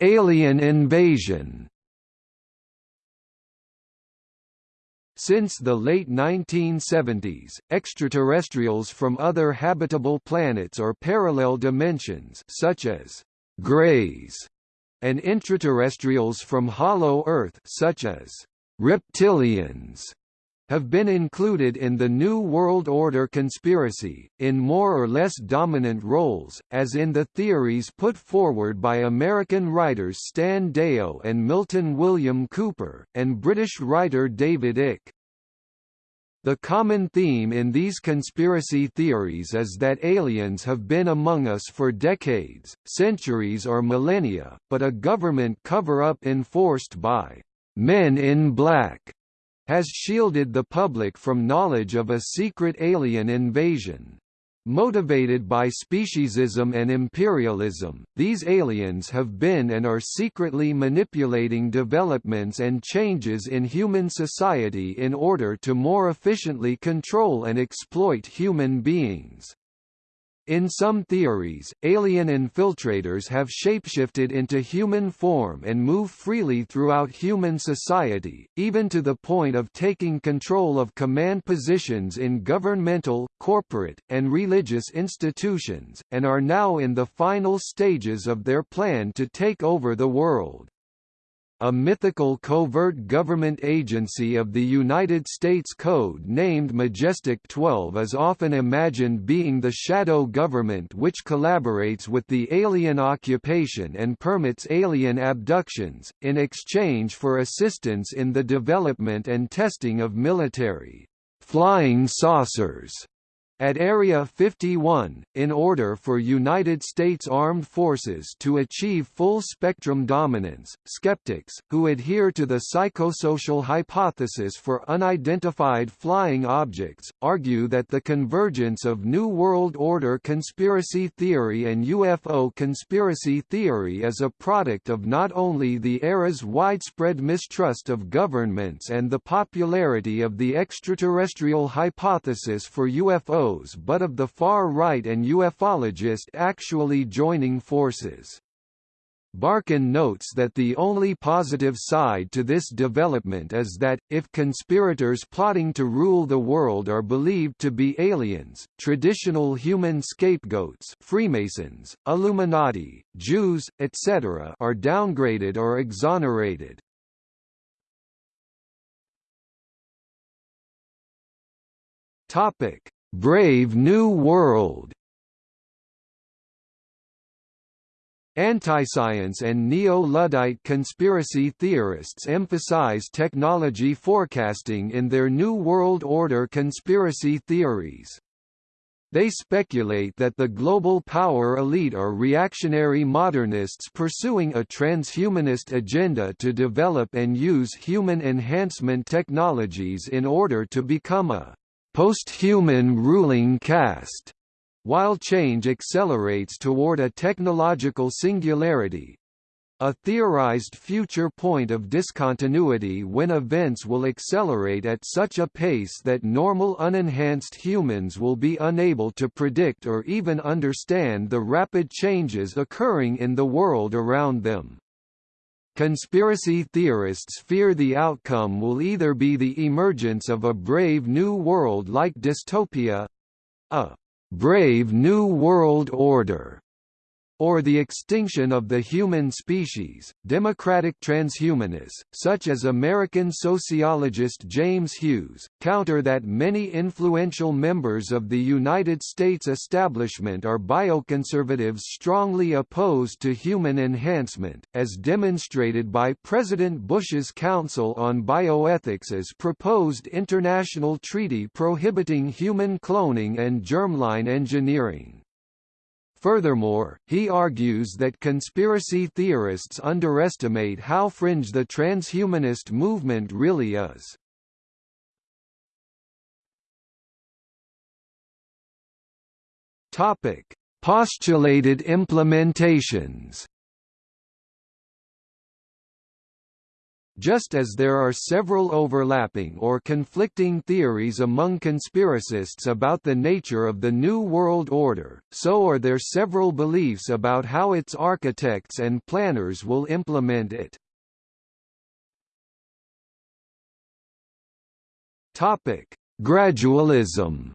Alien invasion Since the late 1970s, extraterrestrials from other habitable planets or parallel dimensions such as «grays» and intraterrestrials from hollow Earth such as «reptilians» have been included in the New World Order conspiracy, in more or less dominant roles, as in the theories put forward by American writers Stan Deyo and Milton William Cooper, and British writer David Icke. The common theme in these conspiracy theories is that aliens have been among us for decades, centuries or millennia, but a government cover-up enforced by «men in black» has shielded the public from knowledge of a secret alien invasion. Motivated by speciesism and imperialism, these aliens have been and are secretly manipulating developments and changes in human society in order to more efficiently control and exploit human beings. In some theories, alien infiltrators have shapeshifted into human form and move freely throughout human society, even to the point of taking control of command positions in governmental, corporate, and religious institutions, and are now in the final stages of their plan to take over the world. A mythical covert government agency of the United States Code named Majestic 12 is often imagined being the shadow government which collaborates with the alien occupation and permits alien abductions, in exchange for assistance in the development and testing of military flying saucers at Area 51, in order for United States Armed Forces to achieve full-spectrum dominance, skeptics, who adhere to the psychosocial hypothesis for unidentified flying objects, argue that the convergence of New World Order conspiracy theory and UFO conspiracy theory is a product of not only the era's widespread mistrust of governments and the popularity of the extraterrestrial hypothesis for UFO but of the far right and ufologist actually joining forces. Barkun notes that the only positive side to this development is that, if conspirators plotting to rule the world are believed to be aliens, traditional human scapegoats Freemasons, Illuminati, Jews, etc. are downgraded or exonerated. Topic: Brave New World Antiscience and neo-Luddite conspiracy theorists emphasize technology forecasting in their New World Order conspiracy theories. They speculate that the global power elite are reactionary modernists pursuing a transhumanist agenda to develop and use human enhancement technologies in order to become a post-human ruling caste, while change accelerates toward a technological singularity. a theorized future point of discontinuity when events will accelerate at such a pace that normal unenhanced humans will be unable to predict or even understand the rapid changes occurring in the world around them. Conspiracy theorists fear the outcome will either be the emergence of a brave new world-like dystopia—a brave new world order or the extinction of the human species. Democratic transhumanists, such as American sociologist James Hughes, counter that many influential members of the United States establishment are bioconservatives strongly opposed to human enhancement, as demonstrated by President Bush's Council on Bioethics' proposed international treaty prohibiting human cloning and germline engineering. Furthermore, he argues that conspiracy theorists underestimate how fringe the transhumanist movement really is. Postulated implementations. Just as there are several overlapping or conflicting theories among conspiracists about the nature of the New World Order, so are there several beliefs about how its architects and planners will implement it. Gradualism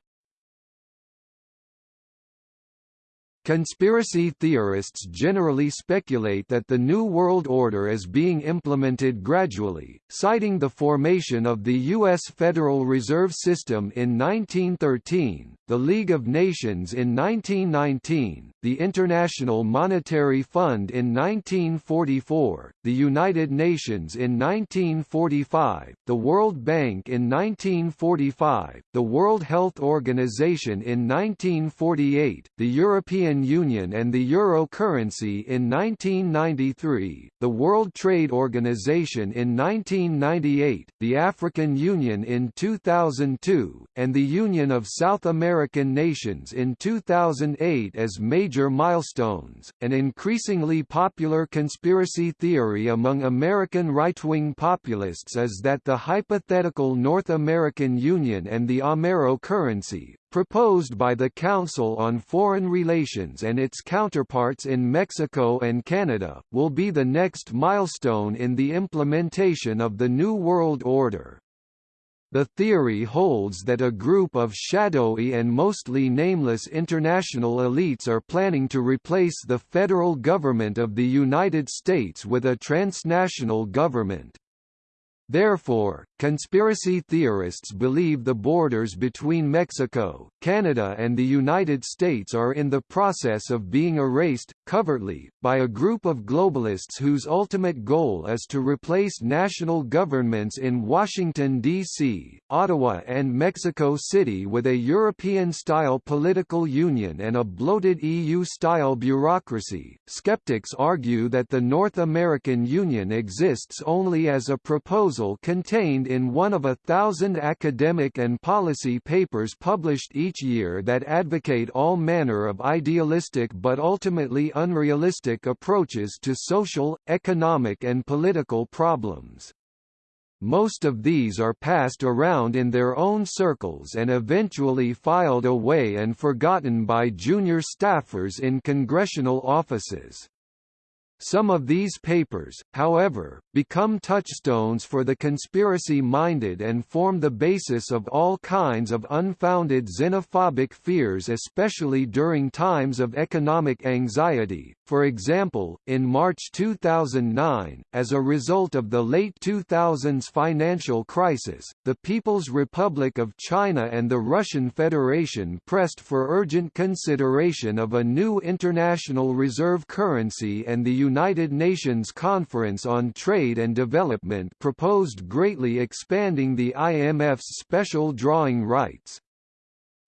Conspiracy theorists generally speculate that the New World Order is being implemented gradually, citing the formation of the U.S. Federal Reserve System in 1913, the League of Nations in 1919, the International Monetary Fund in 1944, the United Nations in 1945, the World Bank in 1945, the World Health Organization in 1948, the European Union and the euro currency in 1993, the World Trade Organization in 1998, the African Union in 2002, and the Union of South American Nations in 2008 as major milestones. An increasingly popular conspiracy theory among American right-wing populists is that the hypothetical North American Union and the Amero currency, proposed by the Council on Foreign Relations and its counterparts in Mexico and Canada, will be the next milestone in the implementation of the New World Order. The theory holds that a group of shadowy and mostly nameless international elites are planning to replace the federal government of the United States with a transnational government. Therefore, conspiracy theorists believe the borders between Mexico, Canada and the United States are in the process of being erased, covertly, by a group of globalists whose ultimate goal is to replace national governments in Washington, D.C., Ottawa and Mexico City with a European-style political union and a bloated EU-style bureaucracy. Skeptics argue that the North American Union exists only as a proposal contained in one of a thousand academic and policy papers published each year that advocate all manner of idealistic but ultimately unrealistic approaches to social, economic and political problems. Most of these are passed around in their own circles and eventually filed away and forgotten by junior staffers in congressional offices. Some of these papers, however, become touchstones for the conspiracy-minded and form the basis of all kinds of unfounded xenophobic fears especially during times of economic anxiety. For example, in March 2009, as a result of the late 2000s financial crisis, the People's Republic of China and the Russian Federation pressed for urgent consideration of a new international reserve currency and the United Nations Conference on Trade and Development proposed greatly expanding the IMF's special drawing rights.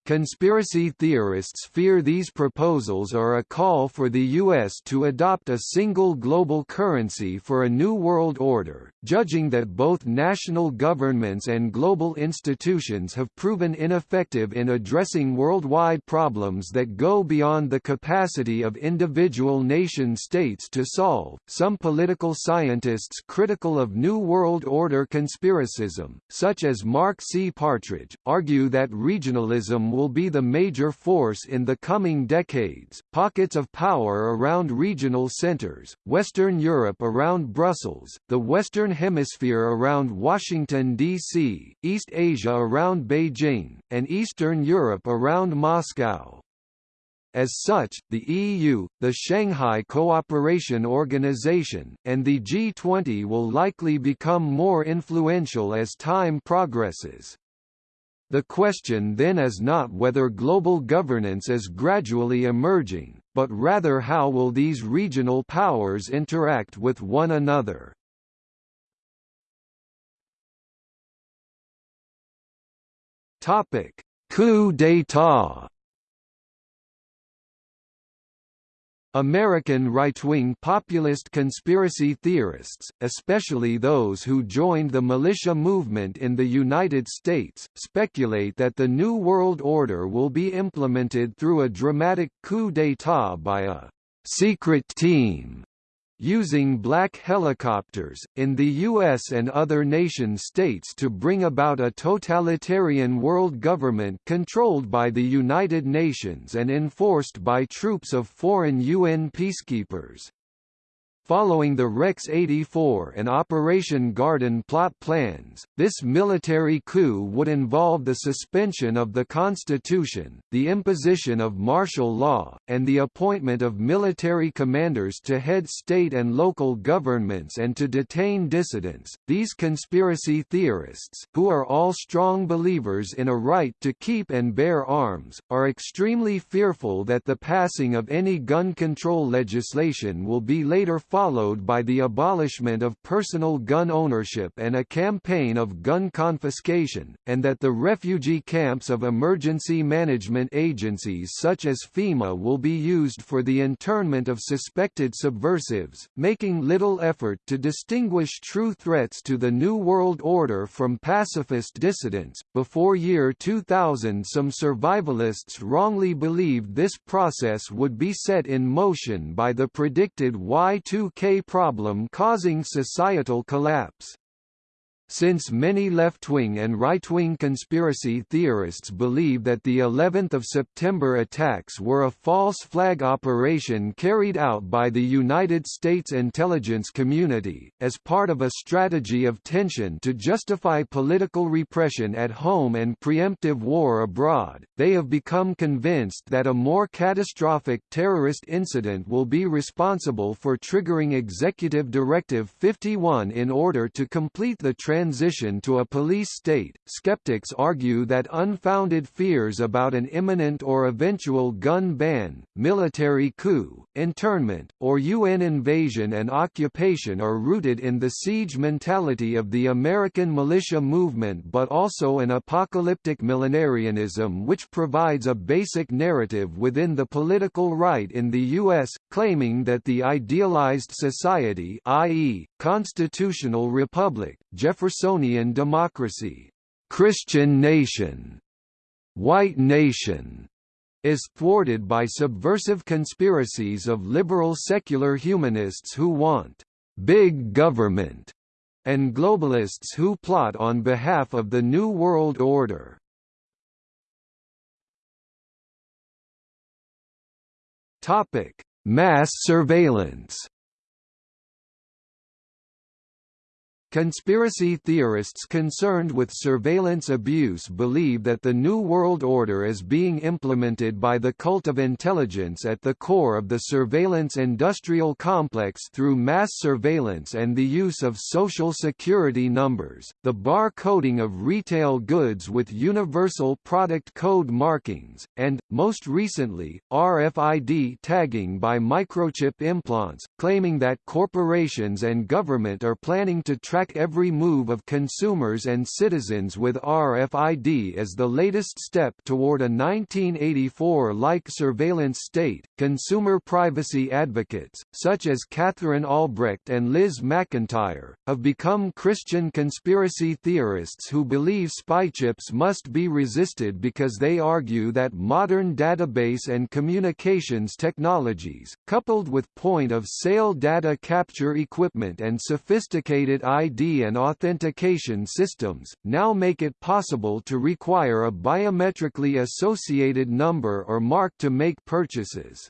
Conspiracy theorists fear these proposals are a call for the U.S. to adopt a single global currency for a new world order, judging that both national governments and global institutions have proven ineffective in addressing worldwide problems that go beyond the capacity of individual nation-states to solve. Some political scientists critical of New World Order conspiracism, such as Mark C. Partridge, argue that regionalism will be the major force in the coming decades, pockets of power around regional centers, Western Europe around Brussels, the Western Hemisphere around Washington, D.C., East Asia around Beijing, and Eastern Europe around Moscow. As such, the EU, the Shanghai Cooperation Organization, and the G20 will likely become more influential as time progresses. The question then is not whether global governance is gradually emerging, but rather how will these regional powers interact with one another. Topic: Coup d'état American right-wing populist conspiracy theorists, especially those who joined the militia movement in the United States, speculate that the New World Order will be implemented through a dramatic coup d'état by a «secret team» using black helicopters, in the U.S. and other nation-states to bring about a totalitarian world government controlled by the United Nations and enforced by troops of foreign UN peacekeepers. Following the Rex 84 and Operation Garden plot plans, this military coup would involve the suspension of the constitution, the imposition of martial law, and the appointment of military commanders to head state and local governments and to detain dissidents. These conspiracy theorists, who are all strong believers in a right to keep and bear arms, are extremely fearful that the passing of any gun control legislation will be later followed by the abolishment of personal gun ownership and a campaign of gun confiscation, and that the refugee camps of emergency management agencies such as FEMA will be used for the internment of suspected subversives, making little effort to distinguish true threats to the New World Order from pacifist dissidents. Before year 2000, some survivalists wrongly believed this process would be set in motion by the predicted Y2 2K problem causing societal collapse. Since many left-wing and right-wing conspiracy theorists believe that the 11th of September attacks were a false flag operation carried out by the United States intelligence community, as part of a strategy of tension to justify political repression at home and preemptive war abroad, they have become convinced that a more catastrophic terrorist incident will be responsible for triggering Executive Directive 51 in order to complete the transition to a police state. Skeptics argue that unfounded fears about an imminent or eventual gun ban, military coup, internment, or UN invasion and occupation are rooted in the siege mentality of the American militia movement but also an apocalyptic millenarianism which provides a basic narrative within the political right in the U.S., claiming that the idealized society i.e., constitutional republic, Jeffersonian democracy, Christian nation, white nation, is thwarted by subversive conspiracies of liberal secular humanists who want big government and globalists who plot on behalf of the New World Order. Topic: Mass surveillance Conspiracy theorists concerned with surveillance abuse believe that the New World Order is being implemented by the cult of intelligence at the core of the surveillance industrial complex through mass surveillance and the use of social security numbers, the bar coding of retail goods with universal product code markings, and, most recently, RFID tagging by microchip implants, claiming that corporations and government are planning to track track every move of consumers and citizens with RFID as the latest step toward a 1984-like surveillance state. Consumer privacy advocates, such as Katherine Albrecht and Liz McIntyre, have become Christian conspiracy theorists who believe spy chips must be resisted because they argue that modern database and communications technologies, coupled with point-of-sale data capture equipment and sophisticated ID and authentication systems, now make it possible to require a biometrically associated number or mark to make purchases.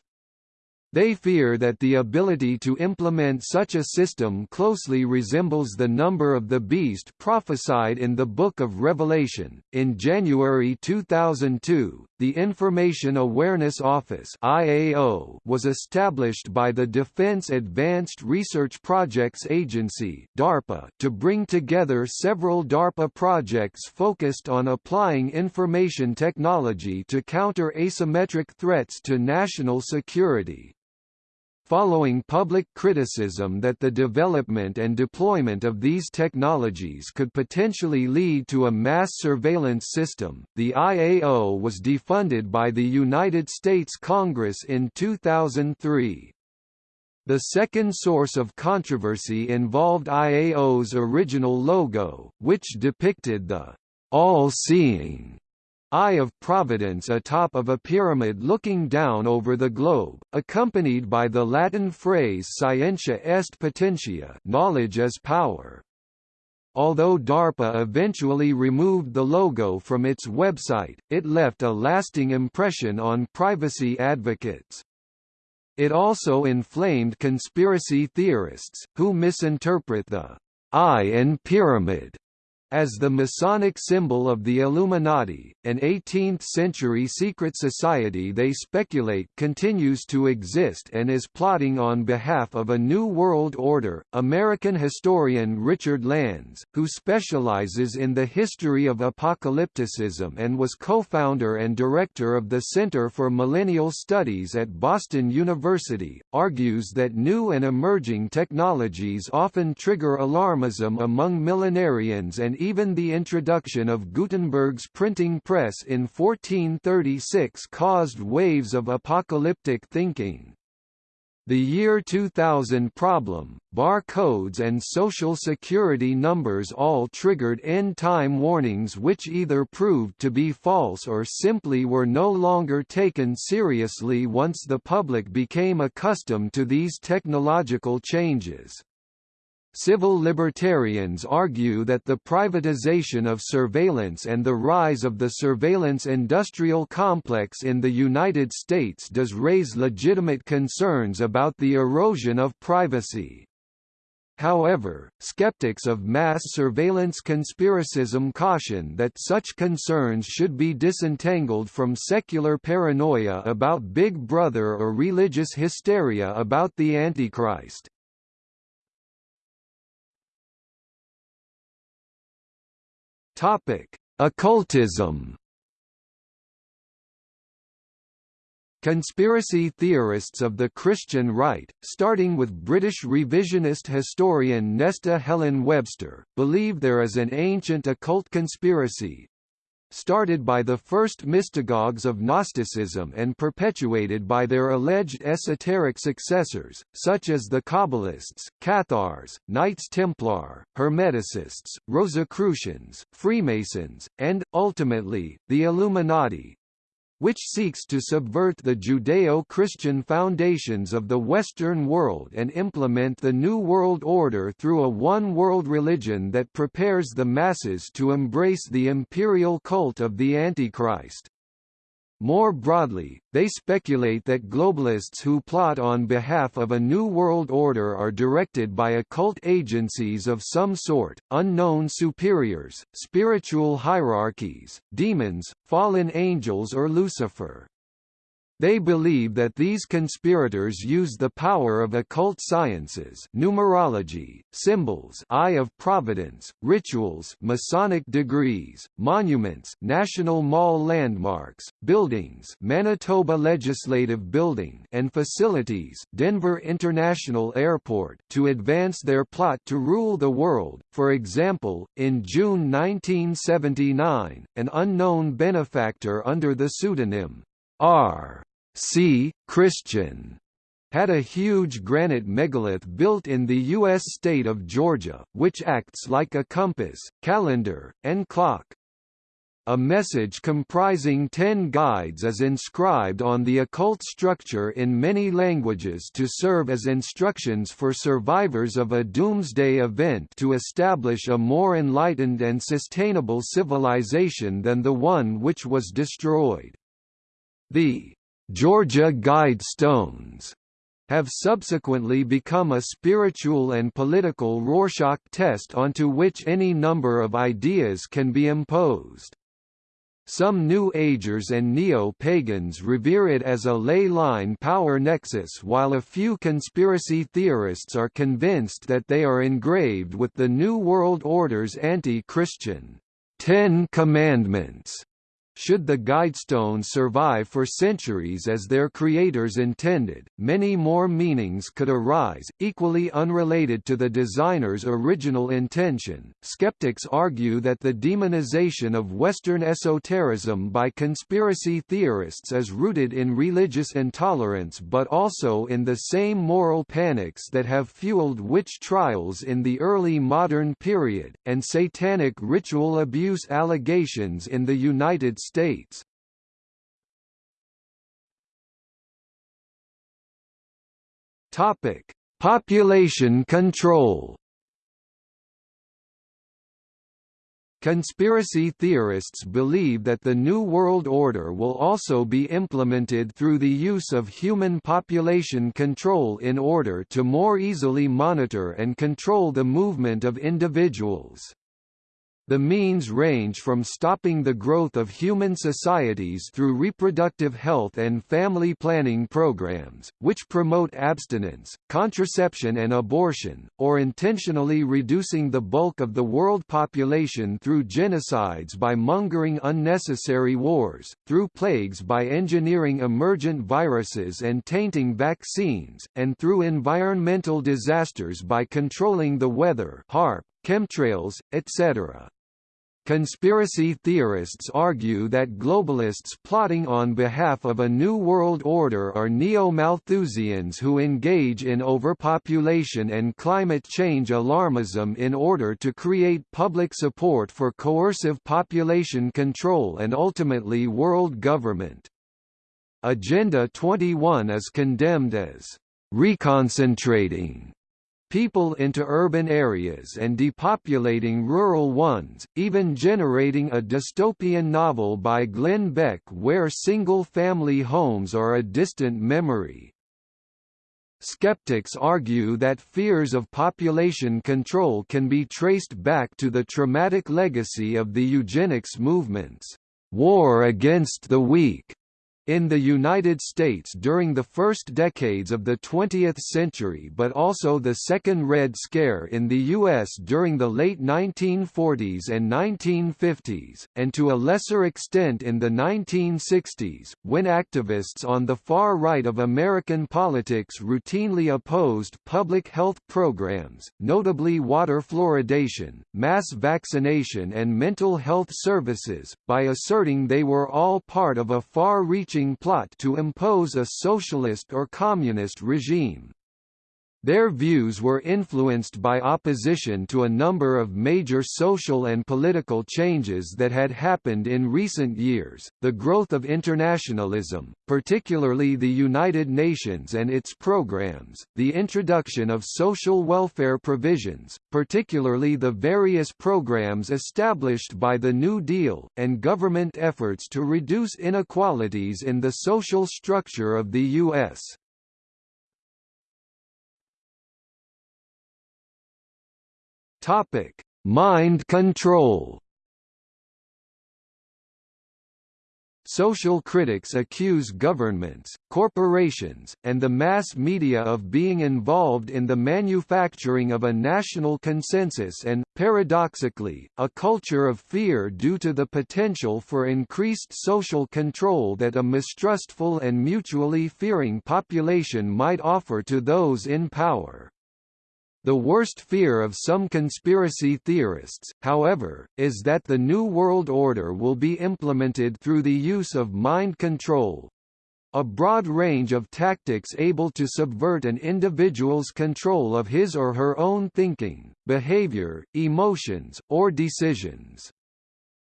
They fear that the ability to implement such a system closely resembles the number of the beast prophesied in the Book of Revelation. In January 2002, the Information Awareness Office (IAO) was established by the Defense Advanced Research Projects Agency (DARPA) to bring together several DARPA projects focused on applying information technology to counter asymmetric threats to national security following public criticism that the development and deployment of these technologies could potentially lead to a mass surveillance system, the IAO was defunded by the United States Congress in 2003. The second source of controversy involved IAO's original logo, which depicted the all-seeing Eye of Providence atop of a pyramid looking down over the globe, accompanied by the Latin phrase scientia est potentia knowledge is power. Although DARPA eventually removed the logo from its website, it left a lasting impression on privacy advocates. It also inflamed conspiracy theorists, who misinterpret the eye and pyramid as the Masonic symbol of the Illuminati, an 18th-century secret society they speculate continues to exist and is plotting on behalf of a New World Order. American historian Richard Landes, who specializes in the history of apocalypticism and was co-founder and director of the Center for Millennial Studies at Boston University, argues that new and emerging technologies often trigger alarmism among millenarians and even the introduction of Gutenberg's printing press in 1436 caused waves of apocalyptic thinking. The year 2000 problem, barcodes and social security numbers all triggered end-time warnings which either proved to be false or simply were no longer taken seriously once the public became accustomed to these technological changes. Civil libertarians argue that the privatization of surveillance and the rise of the surveillance industrial complex in the United States does raise legitimate concerns about the erosion of privacy. However, skeptics of mass surveillance conspiracism caution that such concerns should be disentangled from secular paranoia about Big Brother or religious hysteria about the Antichrist. Topic: Occultism. Conspiracy theorists of the Christian right, starting with British revisionist historian Nesta Helen Webster, believe there is an ancient occult conspiracy, started by the first mystagogues of Gnosticism and perpetuated by their alleged esoteric successors, such as the Kabbalists, Cathars, Knights Templar, Hermeticists, Rosicrucians, Freemasons, and, ultimately, the Illuminati, which seeks to subvert the Judeo-Christian foundations of the Western world and implement the New World Order through a one-world religion that prepares the masses to embrace the imperial cult of the Antichrist. More broadly, they speculate that globalists who plot on behalf of a new world order are directed by occult agencies of some sort, unknown superiors, spiritual hierarchies, demons, fallen angels or Lucifer. They believe that these conspirators use the power of occult sciences numerology, symbols eye of providence, rituals Masonic degrees, monuments National Mall landmarks, buildings Manitoba Legislative Building and facilities Denver International Airport to advance their plot to rule the world. For example, in June 1979, an unknown benefactor under the pseudonym R. C. Christian had a huge granite megalith built in the U.S. state of Georgia, which acts like a compass, calendar, and clock. A message comprising ten guides is inscribed on the occult structure in many languages to serve as instructions for survivors of a doomsday event to establish a more enlightened and sustainable civilization than the one which was destroyed. The Georgia Guidestones have subsequently become a spiritual and political Rorschach test onto which any number of ideas can be imposed. Some New Agers and Neo-Pagans revere it as a ley line power nexus while a few conspiracy theorists are convinced that they are engraved with the New World Order's anti-Christian Ten Commandments should the Guidestones survive for centuries as their creators intended, many more meanings could arise, equally unrelated to the designer's original intention. Skeptics argue that the demonization of Western esotericism by conspiracy theorists is rooted in religious intolerance but also in the same moral panics that have fueled witch trials in the early modern period, and satanic ritual abuse allegations in the United States. Topic: Population control. Conspiracy theorists believe that the New World Order will also be implemented through the use of human population control in order to more easily monitor and control the movement of individuals. The means range from stopping the growth of human societies through reproductive health and family planning programs, which promote abstinence, contraception and abortion, or intentionally reducing the bulk of the world population through genocides by mongering unnecessary wars, through plagues by engineering emergent viruses and tainting vaccines, and through environmental disasters by controlling the weather HAARP, chemtrails, etc. Conspiracy theorists argue that globalists plotting on behalf of a New World Order are neo-Malthusians who engage in overpopulation and climate change alarmism in order to create public support for coercive population control and ultimately world government. Agenda 21 is condemned as reconcentrating people into urban areas and depopulating rural ones, even generating a dystopian novel by Glenn Beck where single-family homes are a distant memory. Skeptics argue that fears of population control can be traced back to the traumatic legacy of the eugenics movements, war against the weak, in the United States during the first decades of the 20th century but also the Second Red Scare in the U.S. during the late 1940s and 1950s, and to a lesser extent in the 1960s, when activists on the far right of American politics routinely opposed public health programs, notably water fluoridation, mass vaccination and mental health services, by asserting they were all part of a far-reaching plot to impose a socialist or communist regime. Their views were influenced by opposition to a number of major social and political changes that had happened in recent years, the growth of internationalism, particularly the United Nations and its programs, the introduction of social welfare provisions, particularly the various programs established by the New Deal, and government efforts to reduce inequalities in the social structure of the U.S. Topic: Mind control. Social critics accuse governments, corporations, and the mass media of being involved in the manufacturing of a national consensus and, paradoxically, a culture of fear due to the potential for increased social control that a mistrustful and mutually fearing population might offer to those in power. The worst fear of some conspiracy theorists, however, is that the New World Order will be implemented through the use of mind control a broad range of tactics able to subvert an individual's control of his or her own thinking, behavior, emotions, or decisions.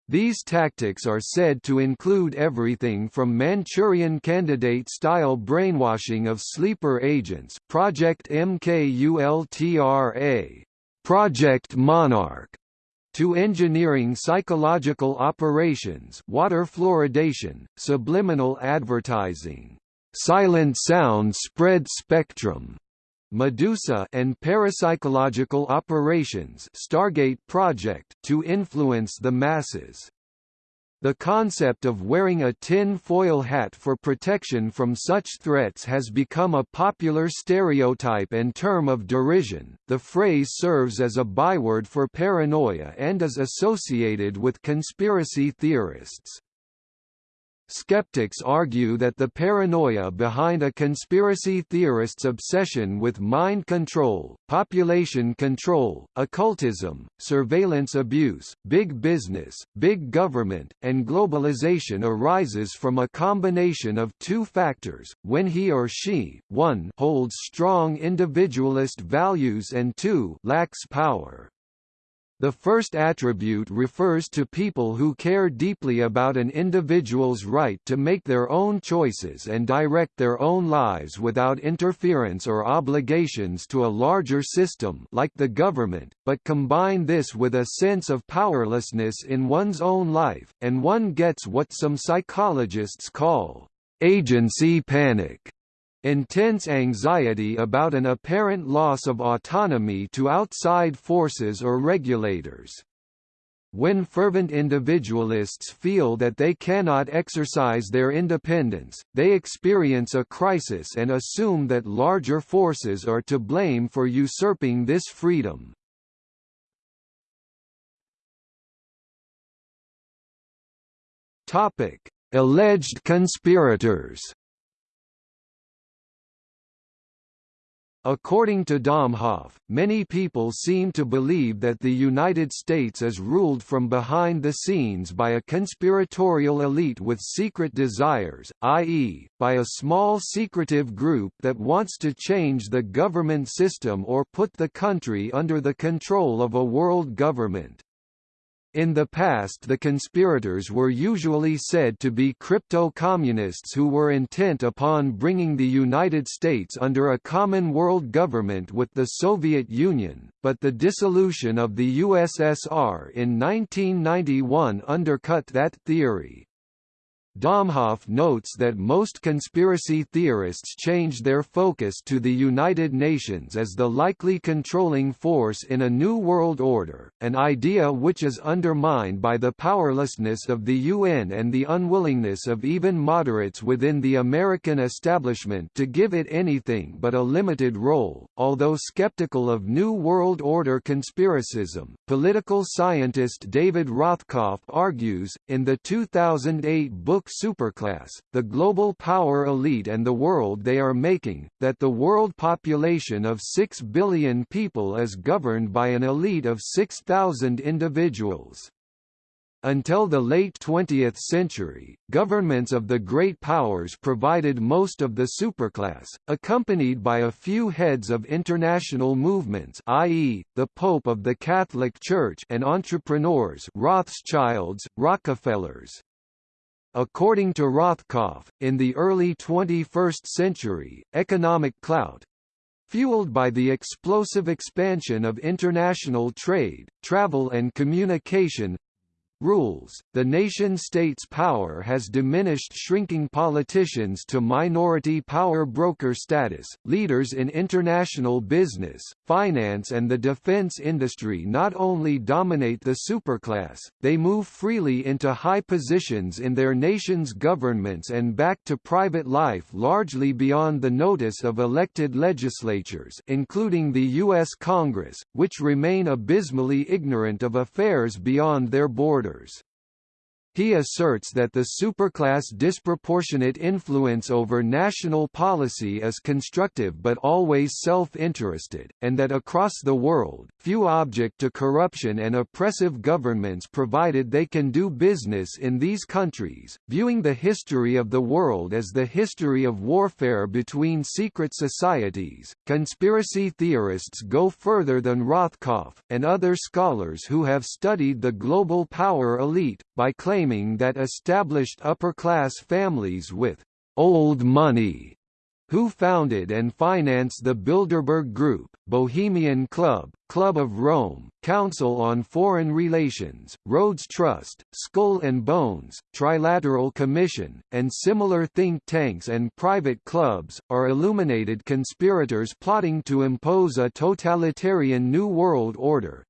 These tactics are said to include everything from Manchurian candidate-style brainwashing of sleeper agents Project MKULTRA, Project Monarch, to engineering psychological operations water fluoridation, subliminal advertising, silent sound spread spectrum, Medusa and parapsychological operations Stargate project to influence the masses. The concept of wearing a tin foil hat for protection from such threats has become a popular stereotype and term of derision. The phrase serves as a byword for paranoia and is associated with conspiracy theorists. Skeptics argue that the paranoia behind a conspiracy theorist's obsession with mind control, population control, occultism, surveillance abuse, big business, big government, and globalization arises from a combination of two factors, when he or she, 1 holds strong individualist values and 2 lacks power. The first attribute refers to people who care deeply about an individual's right to make their own choices and direct their own lives without interference or obligations to a larger system like the government, but combine this with a sense of powerlessness in one's own life, and one gets what some psychologists call agency panic intense anxiety about an apparent loss of autonomy to outside forces or regulators. When fervent individualists feel that they cannot exercise their independence, they experience a crisis and assume that larger forces are to blame for usurping this freedom. Alleged conspirators According to Domhoff, many people seem to believe that the United States is ruled from behind the scenes by a conspiratorial elite with secret desires, i.e., by a small secretive group that wants to change the government system or put the country under the control of a world government. In the past the conspirators were usually said to be crypto-communists who were intent upon bringing the United States under a common world government with the Soviet Union, but the dissolution of the USSR in 1991 undercut that theory. Domhoff notes that most conspiracy theorists change their focus to the United Nations as the likely controlling force in a new world order, an idea which is undermined by the powerlessness of the UN and the unwillingness of even moderates within the American establishment to give it anything but a limited role. Although skeptical of New World Order conspiracism, political scientist David Rothkopf argues, in the 2008 book superclass, the global power elite and the world they are making, that the world population of 6 billion people is governed by an elite of 6,000 individuals. Until the late 20th century, governments of the great powers provided most of the superclass, accompanied by a few heads of international movements i.e., the Pope of the Catholic Church and entrepreneurs Rothschilds, Rockefellers. According to Rothkopf, in the early 21st century, economic clout, fueled by the explosive expansion of international trade, travel and communication, rules, the nation-state's power has diminished shrinking politicians to minority power broker status. Leaders in international business, finance and the defense industry not only dominate the superclass, they move freely into high positions in their nation's governments and back to private life largely beyond the notice of elected legislatures including the U.S. Congress, which remain abysmally ignorant of affairs beyond their borders motors. He asserts that the superclass disproportionate influence over national policy is constructive but always self-interested, and that across the world, few object to corruption and oppressive governments provided they can do business in these countries, viewing the history of the world as the history of warfare between secret societies. Conspiracy theorists go further than Rothkopf, and other scholars who have studied the global power elite, by claiming claiming that established upper-class families with «old money» who founded and financed the Bilderberg Group, Bohemian Club, Club of Rome, Council on Foreign Relations, Rhodes Trust, Skull and Bones, Trilateral Commission, and similar think tanks and private clubs, are illuminated conspirators plotting to impose a totalitarian New World Order,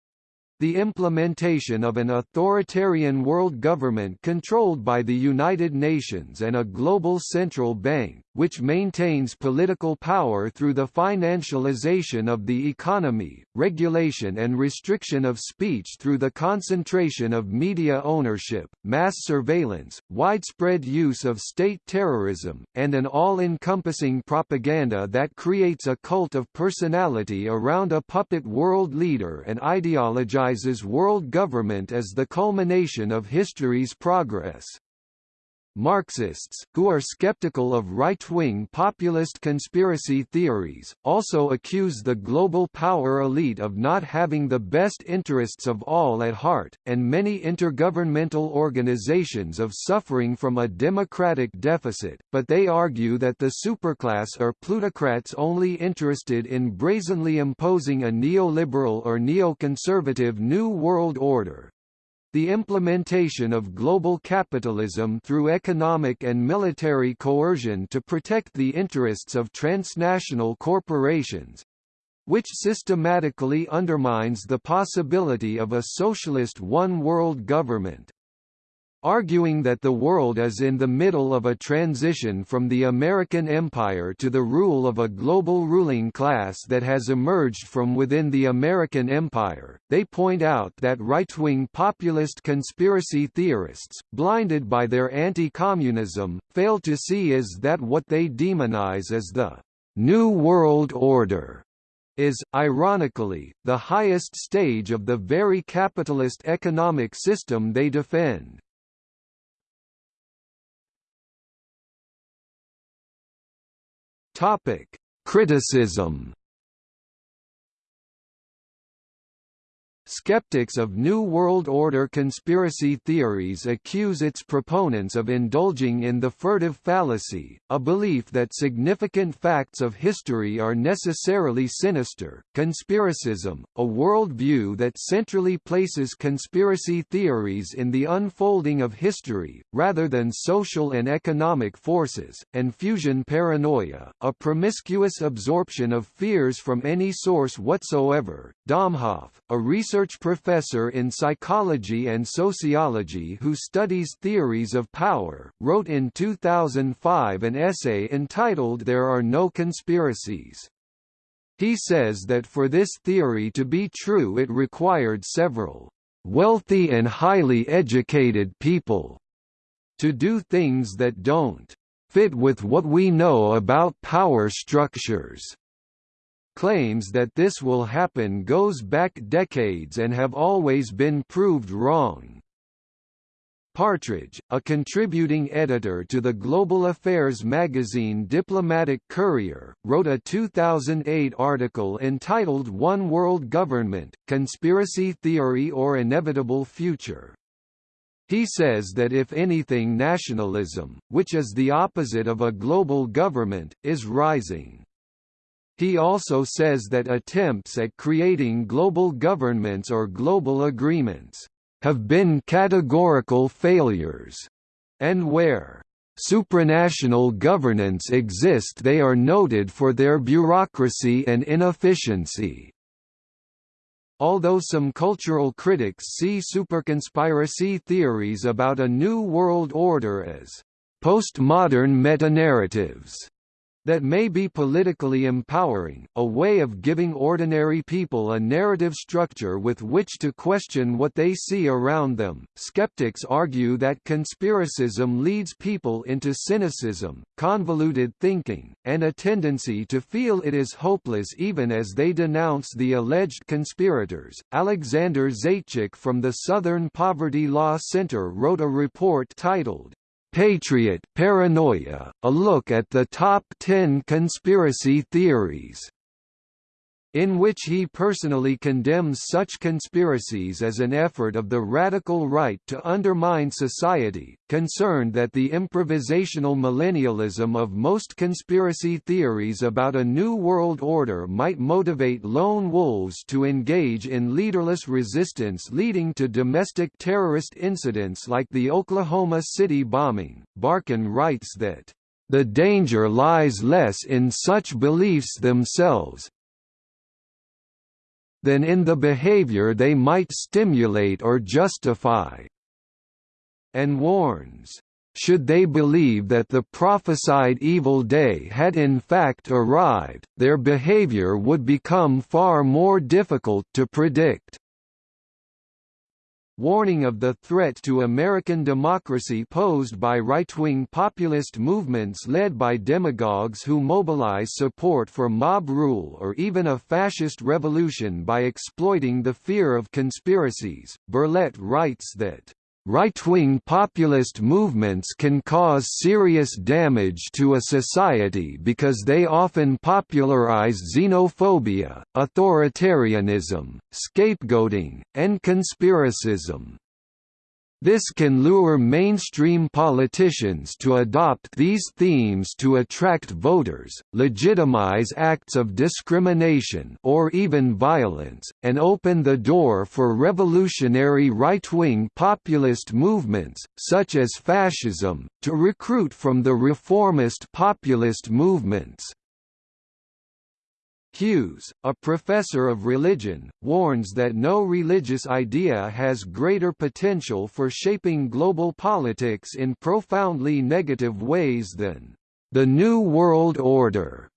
the implementation of an authoritarian world government controlled by the United Nations and a global central bank, which maintains political power through the financialization of the economy, regulation and restriction of speech through the concentration of media ownership, mass surveillance, widespread use of state terrorism, and an all-encompassing propaganda that creates a cult of personality around a puppet world leader and ideologizes world government as the culmination of history's progress. Marxists, who are skeptical of right-wing populist conspiracy theories, also accuse the global power elite of not having the best interests of all at heart, and many intergovernmental organizations of suffering from a democratic deficit, but they argue that the superclass are plutocrats only interested in brazenly imposing a neoliberal or neoconservative New World Order, the implementation of global capitalism through economic and military coercion to protect the interests of transnational corporations, which systematically undermines the possibility of a socialist one-world government arguing that the world is in the middle of a transition from the American empire to the rule of a global ruling class that has emerged from within the American empire. They point out that right-wing populist conspiracy theorists, blinded by their anti-communism, fail to see is that what they demonize as the New World Order is, ironically, the highest stage of the very capitalist economic system they defend. Topic: Criticism Skeptics of New World Order conspiracy theories accuse its proponents of indulging in the furtive fallacy, a belief that significant facts of history are necessarily sinister. Conspiracism, a worldview that centrally places conspiracy theories in the unfolding of history, rather than social and economic forces, and fusion paranoia, a promiscuous absorption of fears from any source whatsoever. Domhoff, a research research professor in psychology and sociology who studies theories of power, wrote in 2005 an essay entitled There Are No Conspiracies. He says that for this theory to be true it required several wealthy and highly educated people to do things that don't fit with what we know about power structures claims that this will happen goes back decades and have always been proved wrong. Partridge, a contributing editor to the global affairs magazine Diplomatic Courier, wrote a 2008 article entitled One World Government, Conspiracy Theory or Inevitable Future. He says that if anything nationalism, which is the opposite of a global government, is rising. He also says that attempts at creating global governments or global agreements have been categorical failures, and where supranational governance exist they are noted for their bureaucracy and inefficiency. Although some cultural critics see superconspiracy theories about a new world order as postmodern metanarratives, that may be politically empowering, a way of giving ordinary people a narrative structure with which to question what they see around them. Skeptics argue that conspiracism leads people into cynicism, convoluted thinking, and a tendency to feel it is hopeless even as they denounce the alleged conspirators. Alexander Zaitchik from the Southern Poverty Law Center wrote a report titled Patriot Paranoia, a look at the top 10 conspiracy theories in which he personally condemns such conspiracies as an effort of the radical right to undermine society, concerned that the improvisational millennialism of most conspiracy theories about a new world order might motivate lone wolves to engage in leaderless resistance leading to domestic terrorist incidents like the Oklahoma City bombing. Barkun writes that the danger lies less in such beliefs themselves, than in the behavior they might stimulate or justify. And warns, should they believe that the prophesied evil day had in fact arrived, their behavior would become far more difficult to predict warning of the threat to American democracy posed by right-wing populist movements led by demagogues who mobilize support for mob rule or even a fascist revolution by exploiting the fear of conspiracies. Berlet writes that Right-wing populist movements can cause serious damage to a society because they often popularize xenophobia, authoritarianism, scapegoating, and conspiracism. This can lure mainstream politicians to adopt these themes to attract voters, legitimize acts of discrimination or even violence, and open the door for revolutionary right-wing populist movements, such as fascism, to recruit from the reformist populist movements. Hughes, a professor of religion, warns that no religious idea has greater potential for shaping global politics in profoundly negative ways than the New World Order.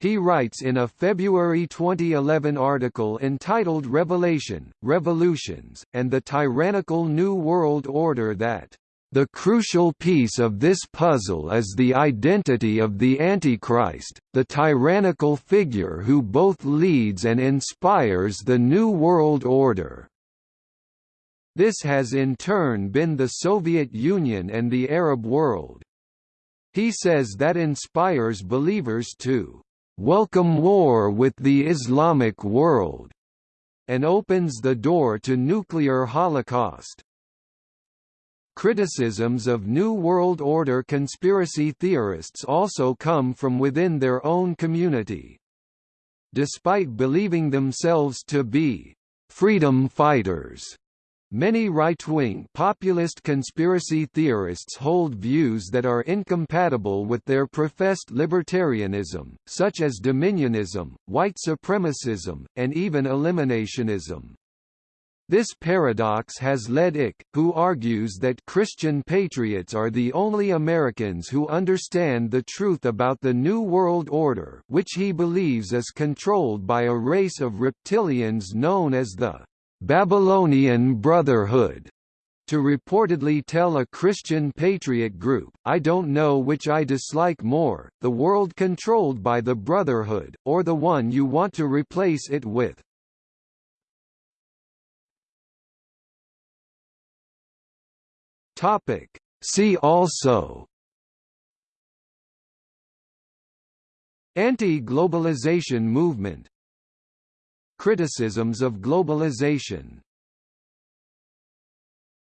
He writes in a February 2011 article entitled Revelation, Revolutions, and the Tyrannical New World Order that the crucial piece of this puzzle is the identity of the Antichrist, the tyrannical figure who both leads and inspires the New World Order. This has in turn been the Soviet Union and the Arab world. He says that inspires believers to welcome war with the Islamic world and opens the door to nuclear holocaust. Criticisms of New World Order conspiracy theorists also come from within their own community. Despite believing themselves to be freedom fighters, Many right-wing populist conspiracy theorists hold views that are incompatible with their professed libertarianism, such as dominionism, white supremacism, and even eliminationism. This paradox has led Icke, who argues that Christian patriots are the only Americans who understand the truth about the New World Order which he believes is controlled by a race of reptilians known as the Babylonian Brotherhood to reportedly tell a Christian patriot group, I don't know which I dislike more, the world controlled by the Brotherhood, or the one you want to replace it with. Topic. See also Anti-globalization movement Criticisms of globalization